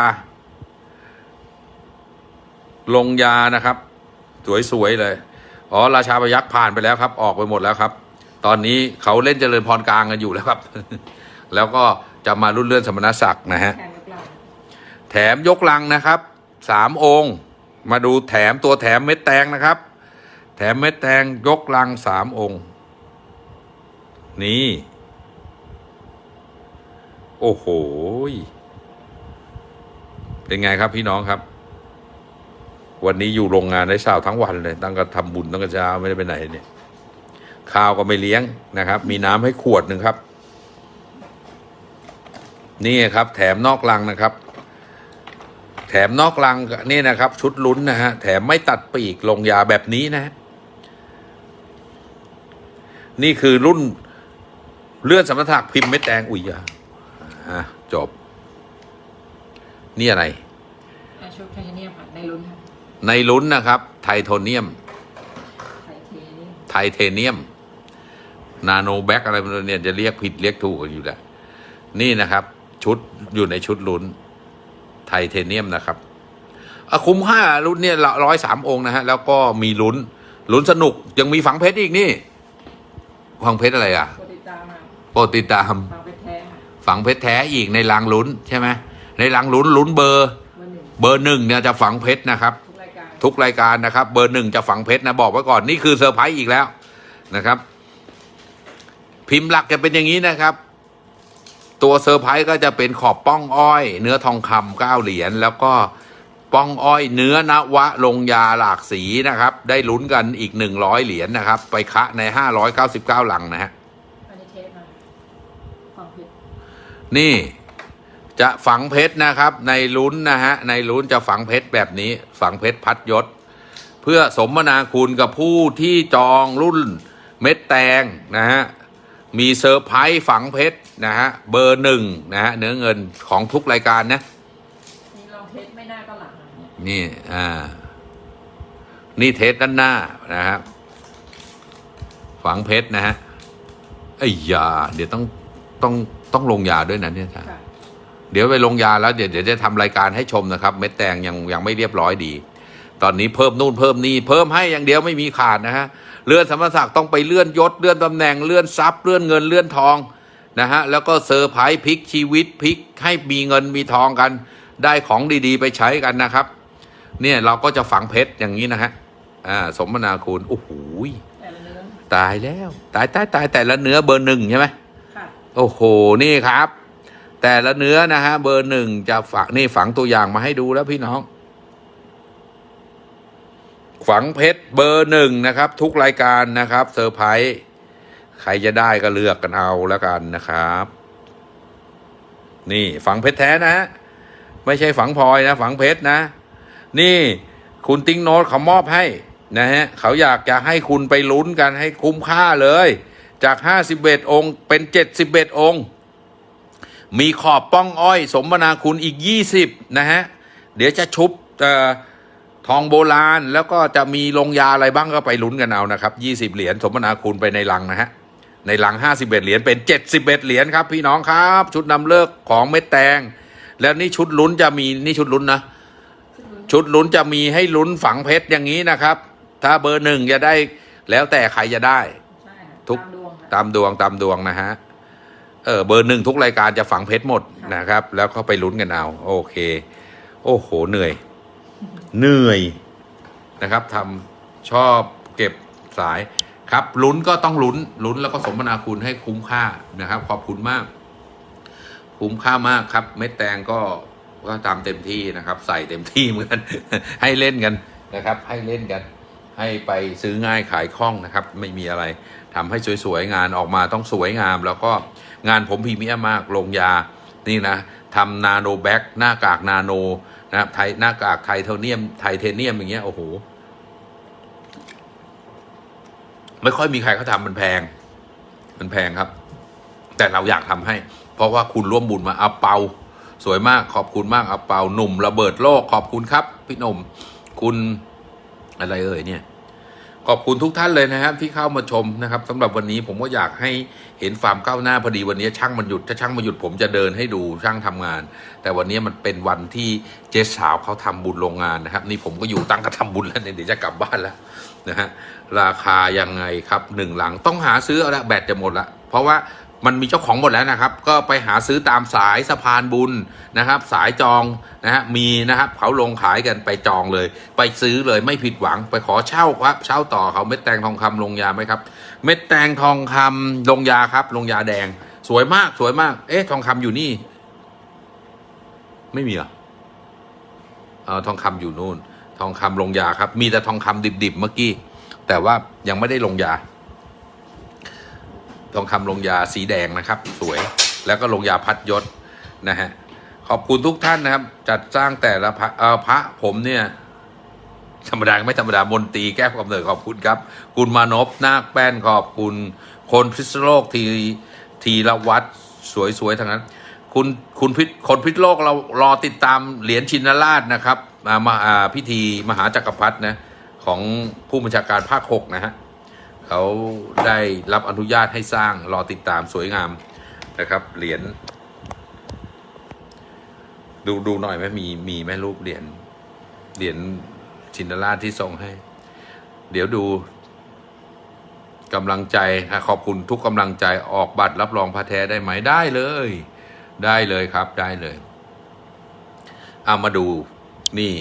ลงยานะครับ สวยๆเลย อ๋อ ราชาพยักษ์ผ่านไปแล้วครับ ออกไปหมดแล้วครับ ตอนนี้เขาเล่นเจริญพรกลางกันอยู่แล้วครับ แล้วก็จะมารุ่นเลื่อนสมณศักดิ์นะฮะแทนยกลางแถมยกลังนะครับ สามองค์ มาดูแถมตัวแถมเม็ดแตงนะครับ แถมเม็ดแตงยกลังสามองค์ นี่ โอ้โห เป็นไงครับพี่น้องครับ วันนี้อยู่โรงงานได้เช้าทั้งวันเลย ตั้งแต่ทำบุญตั้งแต่เช้าไม่ได้ไปไหนเนี่ย ข้าวก็ไม่เลี้ยงนะครับ มีน้ำให้ขวดหนึ่งครับ นี่ครับ แถมนอกลังนะครับ แถมนอกลังนี่นะครับ ชุดลุ้นนะฮะแถมไม่ตัดปีกลงยาแบบนี้นะฮะนี่คือรุ่นเลื่อนสมรรถะพิมพ์เม็ดแดงอุยยาอะจบ นี่อะไรอะชุดไทเทเนียมค่ะในลุ้นค่ะในลุ้นนะครับ ไทเทเนียมไทเทเนียมไทเทเนียมนาโน black อะไรพวกนี้เนี่ยจะเรียกผิดเรียกถูกกันอยู่แหละนี่นะครับ ชุดอยู่ในชุดลุ้นไทเทเนียมนะครับอะคุ้มค่ารุ่นเนี่ยร้อยสามองค์นะฮะ แล้วก็มีลุ้น ลุ้นสนุกยังมีฝังเพชรอีกนี่ฝังเพชรอะไรอะโปรดติดตามมาโปรดติดตามฝังเพชรแท้ค่ะฝังเพชรแท้อีกในลังลุ้นใช่ไหมในลังลุ้นลุ้นเบอร์ เบอร์หนึ่งเบอร์หนึ่งเนี่ยจะฝังเพชรนะครับทุกรายการทุกรายการนะครับ เบอร์หนึ่งจะฝังเพชรนะบอกไว้ก่อนนี่คือเซอร์ไพรส์อีกแล้วนะครับ พิมพ์หลักจะเป็นอย่างนี้นะครับ ตัวเซอร์ไพรส์ก็จะเป็นขอบป้องอ้อย เนื้อทองคำเก้าเหรียญแล้วก็ป้องอ้อยเนื้อนวะลงยาหลากสีนะครับ ได้ลุ้นกันอีกหนึ่งร้อยเหรียญนะครับ ไปคละในห้าร้อยเก้าสิบเก้าลังนะฮะอันนี้เทปมาฟังผิดนี่จะฝังเพชรนะครับ ในลุ้นนะฮะในลุ้นจะฝังเพชรแบบนี้ ฝังเพชรพัดยศ เพื่อสมนาคุณกับผู้ที่จองรุ่นเม็ดแตงนะฮะ มีเซอร์ไพรส์ฝังเพชรนะฮะเบอร์หนึ่งนะฮะเนื้อเงินของทุกรายการนะนี่ลองเทสไม่ได้ก็หลังเนี่ยนี่อ่านี่เทสด้านหน้านะฮะฝังเพชรนะฮะไอ้ยาเดี๋ยวต้องต้องต้องลงยาด้วยนะเนี่ยท่านค่ะเดี๋ยวไปลงยาแล้วเดี๋ยวเดี๋ยวจะทำรายการให้ชมนะครับ เม็ดแตงยังยังไม่เรียบร้อยดี ตอนนี้เพิ่มนู่นเพิ่มนี่เพิ่มให้อย่างเดียวไม่มีขาดนะฮะ เลื่อนสมณศักดิ์ต้องไปเลื่อนยศเลื่อนตำแหน่งเลื่อนทรัพย์เลื่อนเงินเลื่อนทองนะฮะแล้วก็เซอร์ไพรส์พลิกชีวิตพลิกให้มีเงินมีทองกัน ได้ของดีๆ ไปใช้กันนะครับ เนี่ยเราก็จะฝังเพชรอย่างนี้นะฮะอ่าสมนาคุณโอ้โหแต่ละเนื้อตายแล้ว ตายตายตายแต่ละเนื้อเบอร์หนึ่งใช่ไหมค่ะโอ้โหนี่ครับ แต่ละเนื้อนะฮะเบอร์หนึ่งจะฝังนี่ฝังตัวอย่างมาให้ดูแล้วพี่น้อง ฝังเพชรเบอร์หนึ่งนะครับ ทุกรายการนะครับเซอร์ไพรส์ใครจะได้ก็เลือกกันเอาแล้วกันนะครับ นี่ฝังเพชรแท้นะ ไม่ใช่ฝังพลอยนะ ฝังเพชรนะ นี่คุณติ้งโน้ตเขามอบให้นะฮะเขาอยากจะให้คุณไปลุ้นกันให้คุ้มค่าเลย จาก 51 องค์ เป็น 71 องค์ มีขอบป้องอ้อย สมนาคุณอีก 20 นะฮะ เดี๋ยวจะชุบเอ่อ ทองโบราณแล้วก็จะมีลงยาอะไรบ้างก็ไปลุ้นกันเอานะครับ20เหรียญสมนาคุณไปในลังนะฮะในลัง 51 เหรียญ เป็น 71 เหรียญครับ พี่น้องครับ ชุดนำเลิกของเม็ดแตง แล้วนี่ชุดลุ้นจะมีนี่ชุดลุ้นนะ ชุดลุ้นจะมีให้ลุ้นฝังเพชรอย่างนี้นะครับ ถ้าเบอร์หนึ่งจะได้แล้วแต่ใครจะได้ใช่ค่ะทุกตามดวงค่ะตามดวงตามดวงนะฮะเออเบอร์หนึ่งทุกรายการจะฝังเพชรหมดนะครับ แล้วก็ไปลุ้นกันเอาโอเค โอ้โหเหนื่อย เหนื่อยนะครับทำชอบเก็บสายครับลุ้นก็ต้องลุ้นลุ้นแล้วก็สมนาคุณให้คุ้มค่านะครับ ขอบคุณมาก คุ้มค่ามากครับ เม็ดแตงก็ก็ตามเต็มที่นะครับ ใส่เต็มที่เหมือนกันให้เล่นกันนะครับ ให้เล่นกัน ให้ไปซื้อง่ายขายคล่องนะครับ ไม่มีอะไรทำให้สวยๆงานออกมาต้องสวยงาม แล้วก็งานผมพรีเมียมมากลงยานี่นะทำนาโนแบ็กหน้ากากนาโน นะครับไทยหน้ากากไทเทเนียม ไทเทเนียมอย่างเงี้ยโอ้โหไม่ค่อยมีใครเขาทำมันแพง มันแพงครับ แต่เราอยากทำให้ เพราะว่าคุณร่วมบุญมาเอาเปา สวยมากขอบคุณมากเอาเปาหนุ่ม ระเบิดโลกขอบคุณครับ พี่หนุ่ม คุณอะไรเอ่ยเนี่ย ขอบคุณทุกท่านเลยนะครับที่เข้ามาชมนะครับสำหรับวันนี้ผมก็อยากให้เห็นฟาร์มก้าวหน้าพอดีวันนี้ช่างมันหยุดถ้าช่างมันหยุดผมจะเดินให้ดูช่างทำงาน แต่วันนี้มันเป็นวันที่เจ๊สาวเขาทำบุญโรงงานนะครับ นี่ผมก็อยู่ตั้งกระทำบุญแล้วเนี่ยเดี๋ยวจะกลับบ้านแล้วนะฮะราคายังไงครับหนึ่งหลังต้องหาซื้อเอาละแบตจะหมดละเพราะว่า มันมีเจ้าของหมดแล้วนะครับ ก็ไปหาซื้อตามสายสะพานบุญนะครับ สายจองนะฮะมีนะครับเขาลงขายกันไปจองเลย ไปซื้อเลยไม่ผิดหวังไปขอเช่าครับ เช่าต่อเขาเม็ดแตงทองคำลงยาไหมครับ เม็ดแตงทองคำลงยาครับ ลงยาแดง สวยมากสวยมาก เอ๊ะทองคำอยู่นี่ ไม่มีเหรอเออทองคำอยู่นู่น ทองคำลงยาครับ มีแต่ทองคำดิบๆเมื่อกี้แต่ว่ายังไม่ได้ลงยา ทองคำลงยาสีแดงนะครับ สวยแล้วก็ลงยาพัดยศนะฮะขอบคุณทุกท่านนะครับ จัดสร้างแต่ละพระพระผมเนี่ยธรรมดาไม่ธรรมดามนตีแก้วกำเนิดขอบคุณครับ คุณมานพนาคแป้นขอบคุณ คนพิษโลกทีทีละวัดสวยๆทั้งนั้น คุณคุณพิษคนพิษโลกเรารอติดตามเหรียญชินราชนะครับมามาอ่าพิธีมหาจักรพรรดินะของผู้บัญชาการภาคหกนะฮะ เขาได้รับอนุญาตให้สร้างรอติดตามสวยงามนะครับเหรียญดูดูหน่อยไหมมีมีไหมรูปเหรียญเหรียญชินราชที่ส่งให้ เดี๋ยวดูกำลังใจขอบคุณทุกกำลังใจออกบัตรรับรองพระแท้ได้ไหมได้เลย ได้เลยครับได้เลยเอามาดูนี่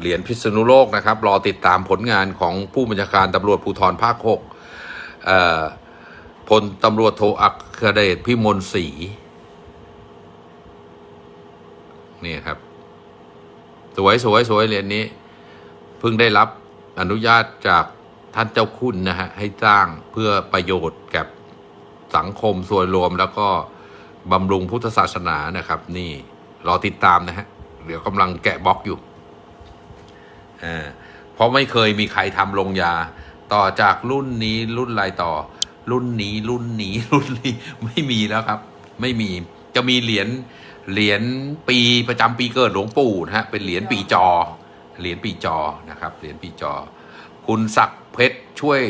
เหรียญพิษณุโลกนะครับ รอติดตามผลงานของผู้บัญชาการตำรวจภูธรภาคหกพลตำรวจโทอัครเดชพิมลศรีนี่ครับ สวยสวยสวยเหรียญนี้เพิ่งได้รับอนุญาตจากท่านเจ้าคุณนะฮะ ให้สร้างเพื่อประโยชน์กับสังคมส่วนรวมแล้วก็บำรุงพุทธศาสนานะครับ นี่ รอติดตามนะฮะ เดี๋ยวกำลังแกะบล็อกอยู่ เพราะไม่เคยมีใครทำลงยา ต่อจากรุ่นนี้รุ่นอะไรต่อ รุ่นนี้รุ่นนี้รุ่นนี้ไม่มีแล้วครับ ไม่มีจะมีเหรียญเหรียญปีประจำปีเกิดหลวงปู่นะฮะเป็นเหรียญปีจอ เหรียญปีจอนะครับ เหรียญปีจอ คุณศักดิ์เพชรช่วย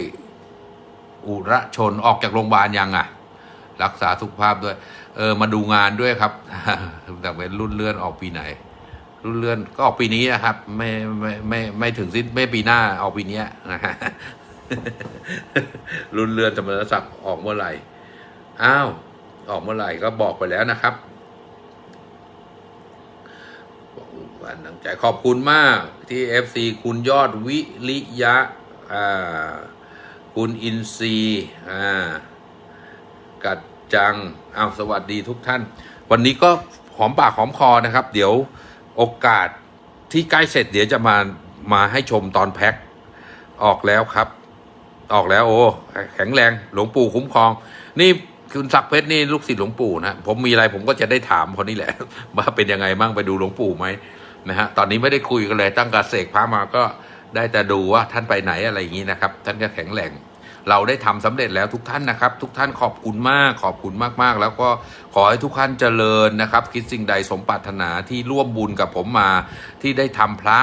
อุระชนออกจากโรงพยาบาลยังอะ รักษาสุขภาพด้วย เออ มาดูงานด้วยครับแต่เป็นรุ่นเลื่อนออกปีไหน เลื่อนก็ออกปีนี้นะครับ ไม่ไม่ไม่ไม่ถึงสิ้นไม่ปีหน้าออกปีเนี้นะฮะรุ่นเลื่อนสมณศักดิ์ออกเมื่อไหร่ อ้าว ออกเมื่อไหร่ก็บอกไปแล้วนะครับวันน้ำใจขอบคุณมากที่ FC คุณยอดวิริยะ อ่า คุณอินซีอ่า กัดจัง อ้าว สวัสดีทุกท่าน วันนี้ก็หอมปากหอมคอนะครับ เดี๋ยว โอกาสที่ใกล้เสร็จเดี๋ยวจะมามาให้ชมตอนแพ็คออกแล้วครับ ออกแล้วโอ้แข็งแรงหลวงปู่คุ้มครอง นี่คุณศักเพชรนี่ลูกศิษย์หลวงปู่นะผมมีอะไรผมก็จะได้ถามคนนี้แหละ ว่าเป็นยังไงบ้างไปดูหลวงปู่ไหมนะฮะตอนนี้ไม่ได้คุยกันเลยตั้งกระเสกพระมาก็ได้แต่ดูว่าท่านไปไหนอะไรอย่างนี้นะครับ ท่านก็แข็งแรง เราได้ทำสำเร็จแล้วทุกท่านนะครับ ทุกท่านขอบคุณมากขอบคุณมากๆ แล้วก็ขอให้ทุกท่านเจริญนะครับ คิดสิ่งใดสมปรารถนาที่ร่วมบุญกับผมมาที่ได้ทำพระ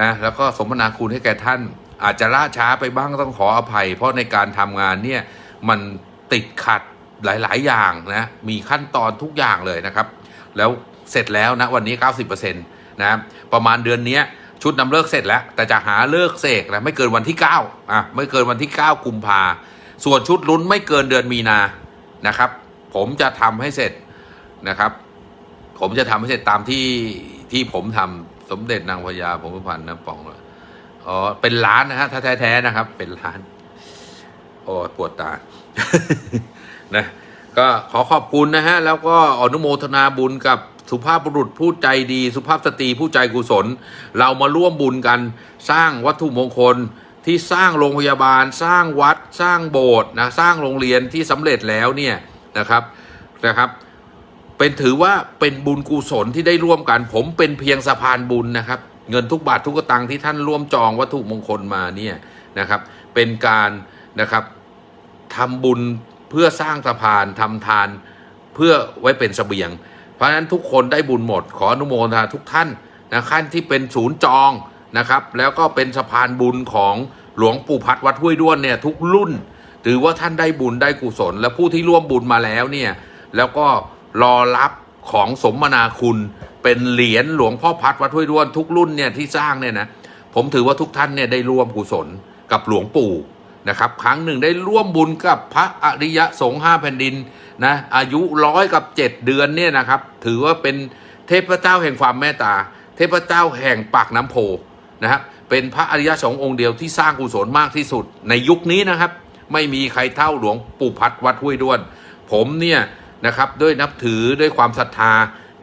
นะแล้วก็สมนาคุณให้แก่ท่าน อาจจะล่าช้าไปบ้างต้องขออภัย เพราะในการทำงานเนี่ยมันติดขัดหลาย ๆ อย่างนะมีขั้นตอนทุกอย่างเลยนะครับ แล้วเสร็จแล้วนะวันนี้ 90%นะประมาณเดือนนี้ ชุดนำเลิกเสร็จแล้ว แต่จะหาเลิกเสกนะไม่เกินวันที่9อะไม่เกินวันที่ 9 กุมภาส่วนชุดลุ้นไม่เกินเดือนมีนานะครับ ผมจะทำให้เสร็จนะครับ ผมจะทำให้เสร็จตามที่ที่ผมทำสมเด็จนางพญาผมพันนะปองอ๋อเป็นล้านนะฮะถ้าแท้ๆนะครับ เป็นล้าน โอ้ปวดตานะ ก็ขอขอบคุณนะฮะ แล้วก็อนุโมทนาบุญกับสุภาพบุรุษผู้ใจดี สุภาพสตรีผู้ใจกุศล เรามาร่วมบุญกันสร้างวัตถุมงคลที่สร้างโรงพยาบาล สร้างวัด สร้างโบสถ์นะสร้างโรงเรียนที่สำเร็จแล้วเนี่ยนะครับนะครับเป็นถือว่าเป็นบุญกุศลที่ได้ร่วมกัน ผมเป็นเพียงสะพานบุญนะครับ เงินทุกบาททุกตังค์ที่ท่านร่วมจองวัตถุมงคลมาเนี่ยนะครับ เป็นการนะครับทำบุญ เพื่อสร้างสะพานทำทานเพื่อไว้เป็นเสบียง เพราะฉะนั้นทุกคนได้บุญหมด ขออนุโมทนาทุกท่านนะขั้นที่เป็นศูนย์จองนะครับ แล้วก็เป็นสะพานบุญของหลวงปู่พัดวัดห้วยด้วนเนี่ยทุกรุ่น ถือว่าท่านได้บุญได้กุศล และผู้ที่ร่วมบุญมาแล้วเนี่ยแล้วก็รอรับของสมนาคุณเป็นเหรียญหลวงพ่อพัดวัดห้วยด้วนทุกรุ่นเนี่ยที่สร้างเนี่ยนะผมถือว่าทุกท่านเนี่ยได้ร่วมกุศลกับหลวงปู่ นะครับครั้งหนึ่งได้ร่วมบุญกับพระอริยสงฆ์ห้าแผ่นดินนะอายุร้อยกับเจ็ดเดือนเนี่ยนะครับ ถือว่าเป็นเทพเจ้าแห่งความเมตตา เทพเจ้าแห่งปากน้ำโพนะครับเป็นพระอริยสงฆ์องค์เดียวที่สร้างกุศลมากที่สุดในยุคนี้นะครับ ไม่มีใครเท่าหลวงปู่พัดวัดห้วยด้วน ผมเนี่ยนะครับด้วยนับถือด้วยความศรัทธา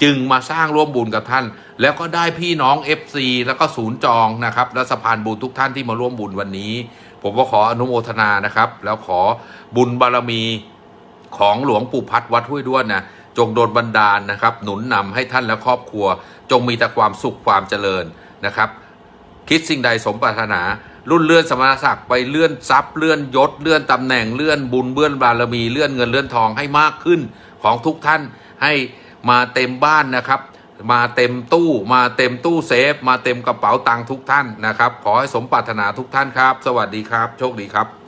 จึงมาสร้างร่วมบุญกับท่าน แล้วก็ได้พี่น้อง FC แล้วก็ศูนย์จองนะครับและสะพานบุญทุกท่านที่มาร่วมบุญวันนี้ ผมก็ขออนุโมทนานะครับ แล้วขอบุญบารมีของหลวงปู่พัดวัดห้วยด้วนนะจงโดนบันดาลนะครับ หนุนนำให้ท่านและครอบครัว จงมีแต่ความสุขความเจริญนะครับ คิดสิ่งใดสมปรารถนา รุ่นเลื่อนสมณศักดิ์ไปเลื่อนทรัพย์เลื่อนยศเลื่อนตำแหน่งเลื่อนบุญเลื่อนบารมีเลื่อนเงินเลื่อนทองให้มากขึ้นของทุกท่านให้มาเต็มบ้านนะครับ มาเต็มตู้มาเต็มตู้เซฟ มาเต็มกระเป๋าตังค์ทุกท่านนะครับ ขอให้สมปรารถนาทุกท่านครับ สวัสดีครับ โชคดีครับ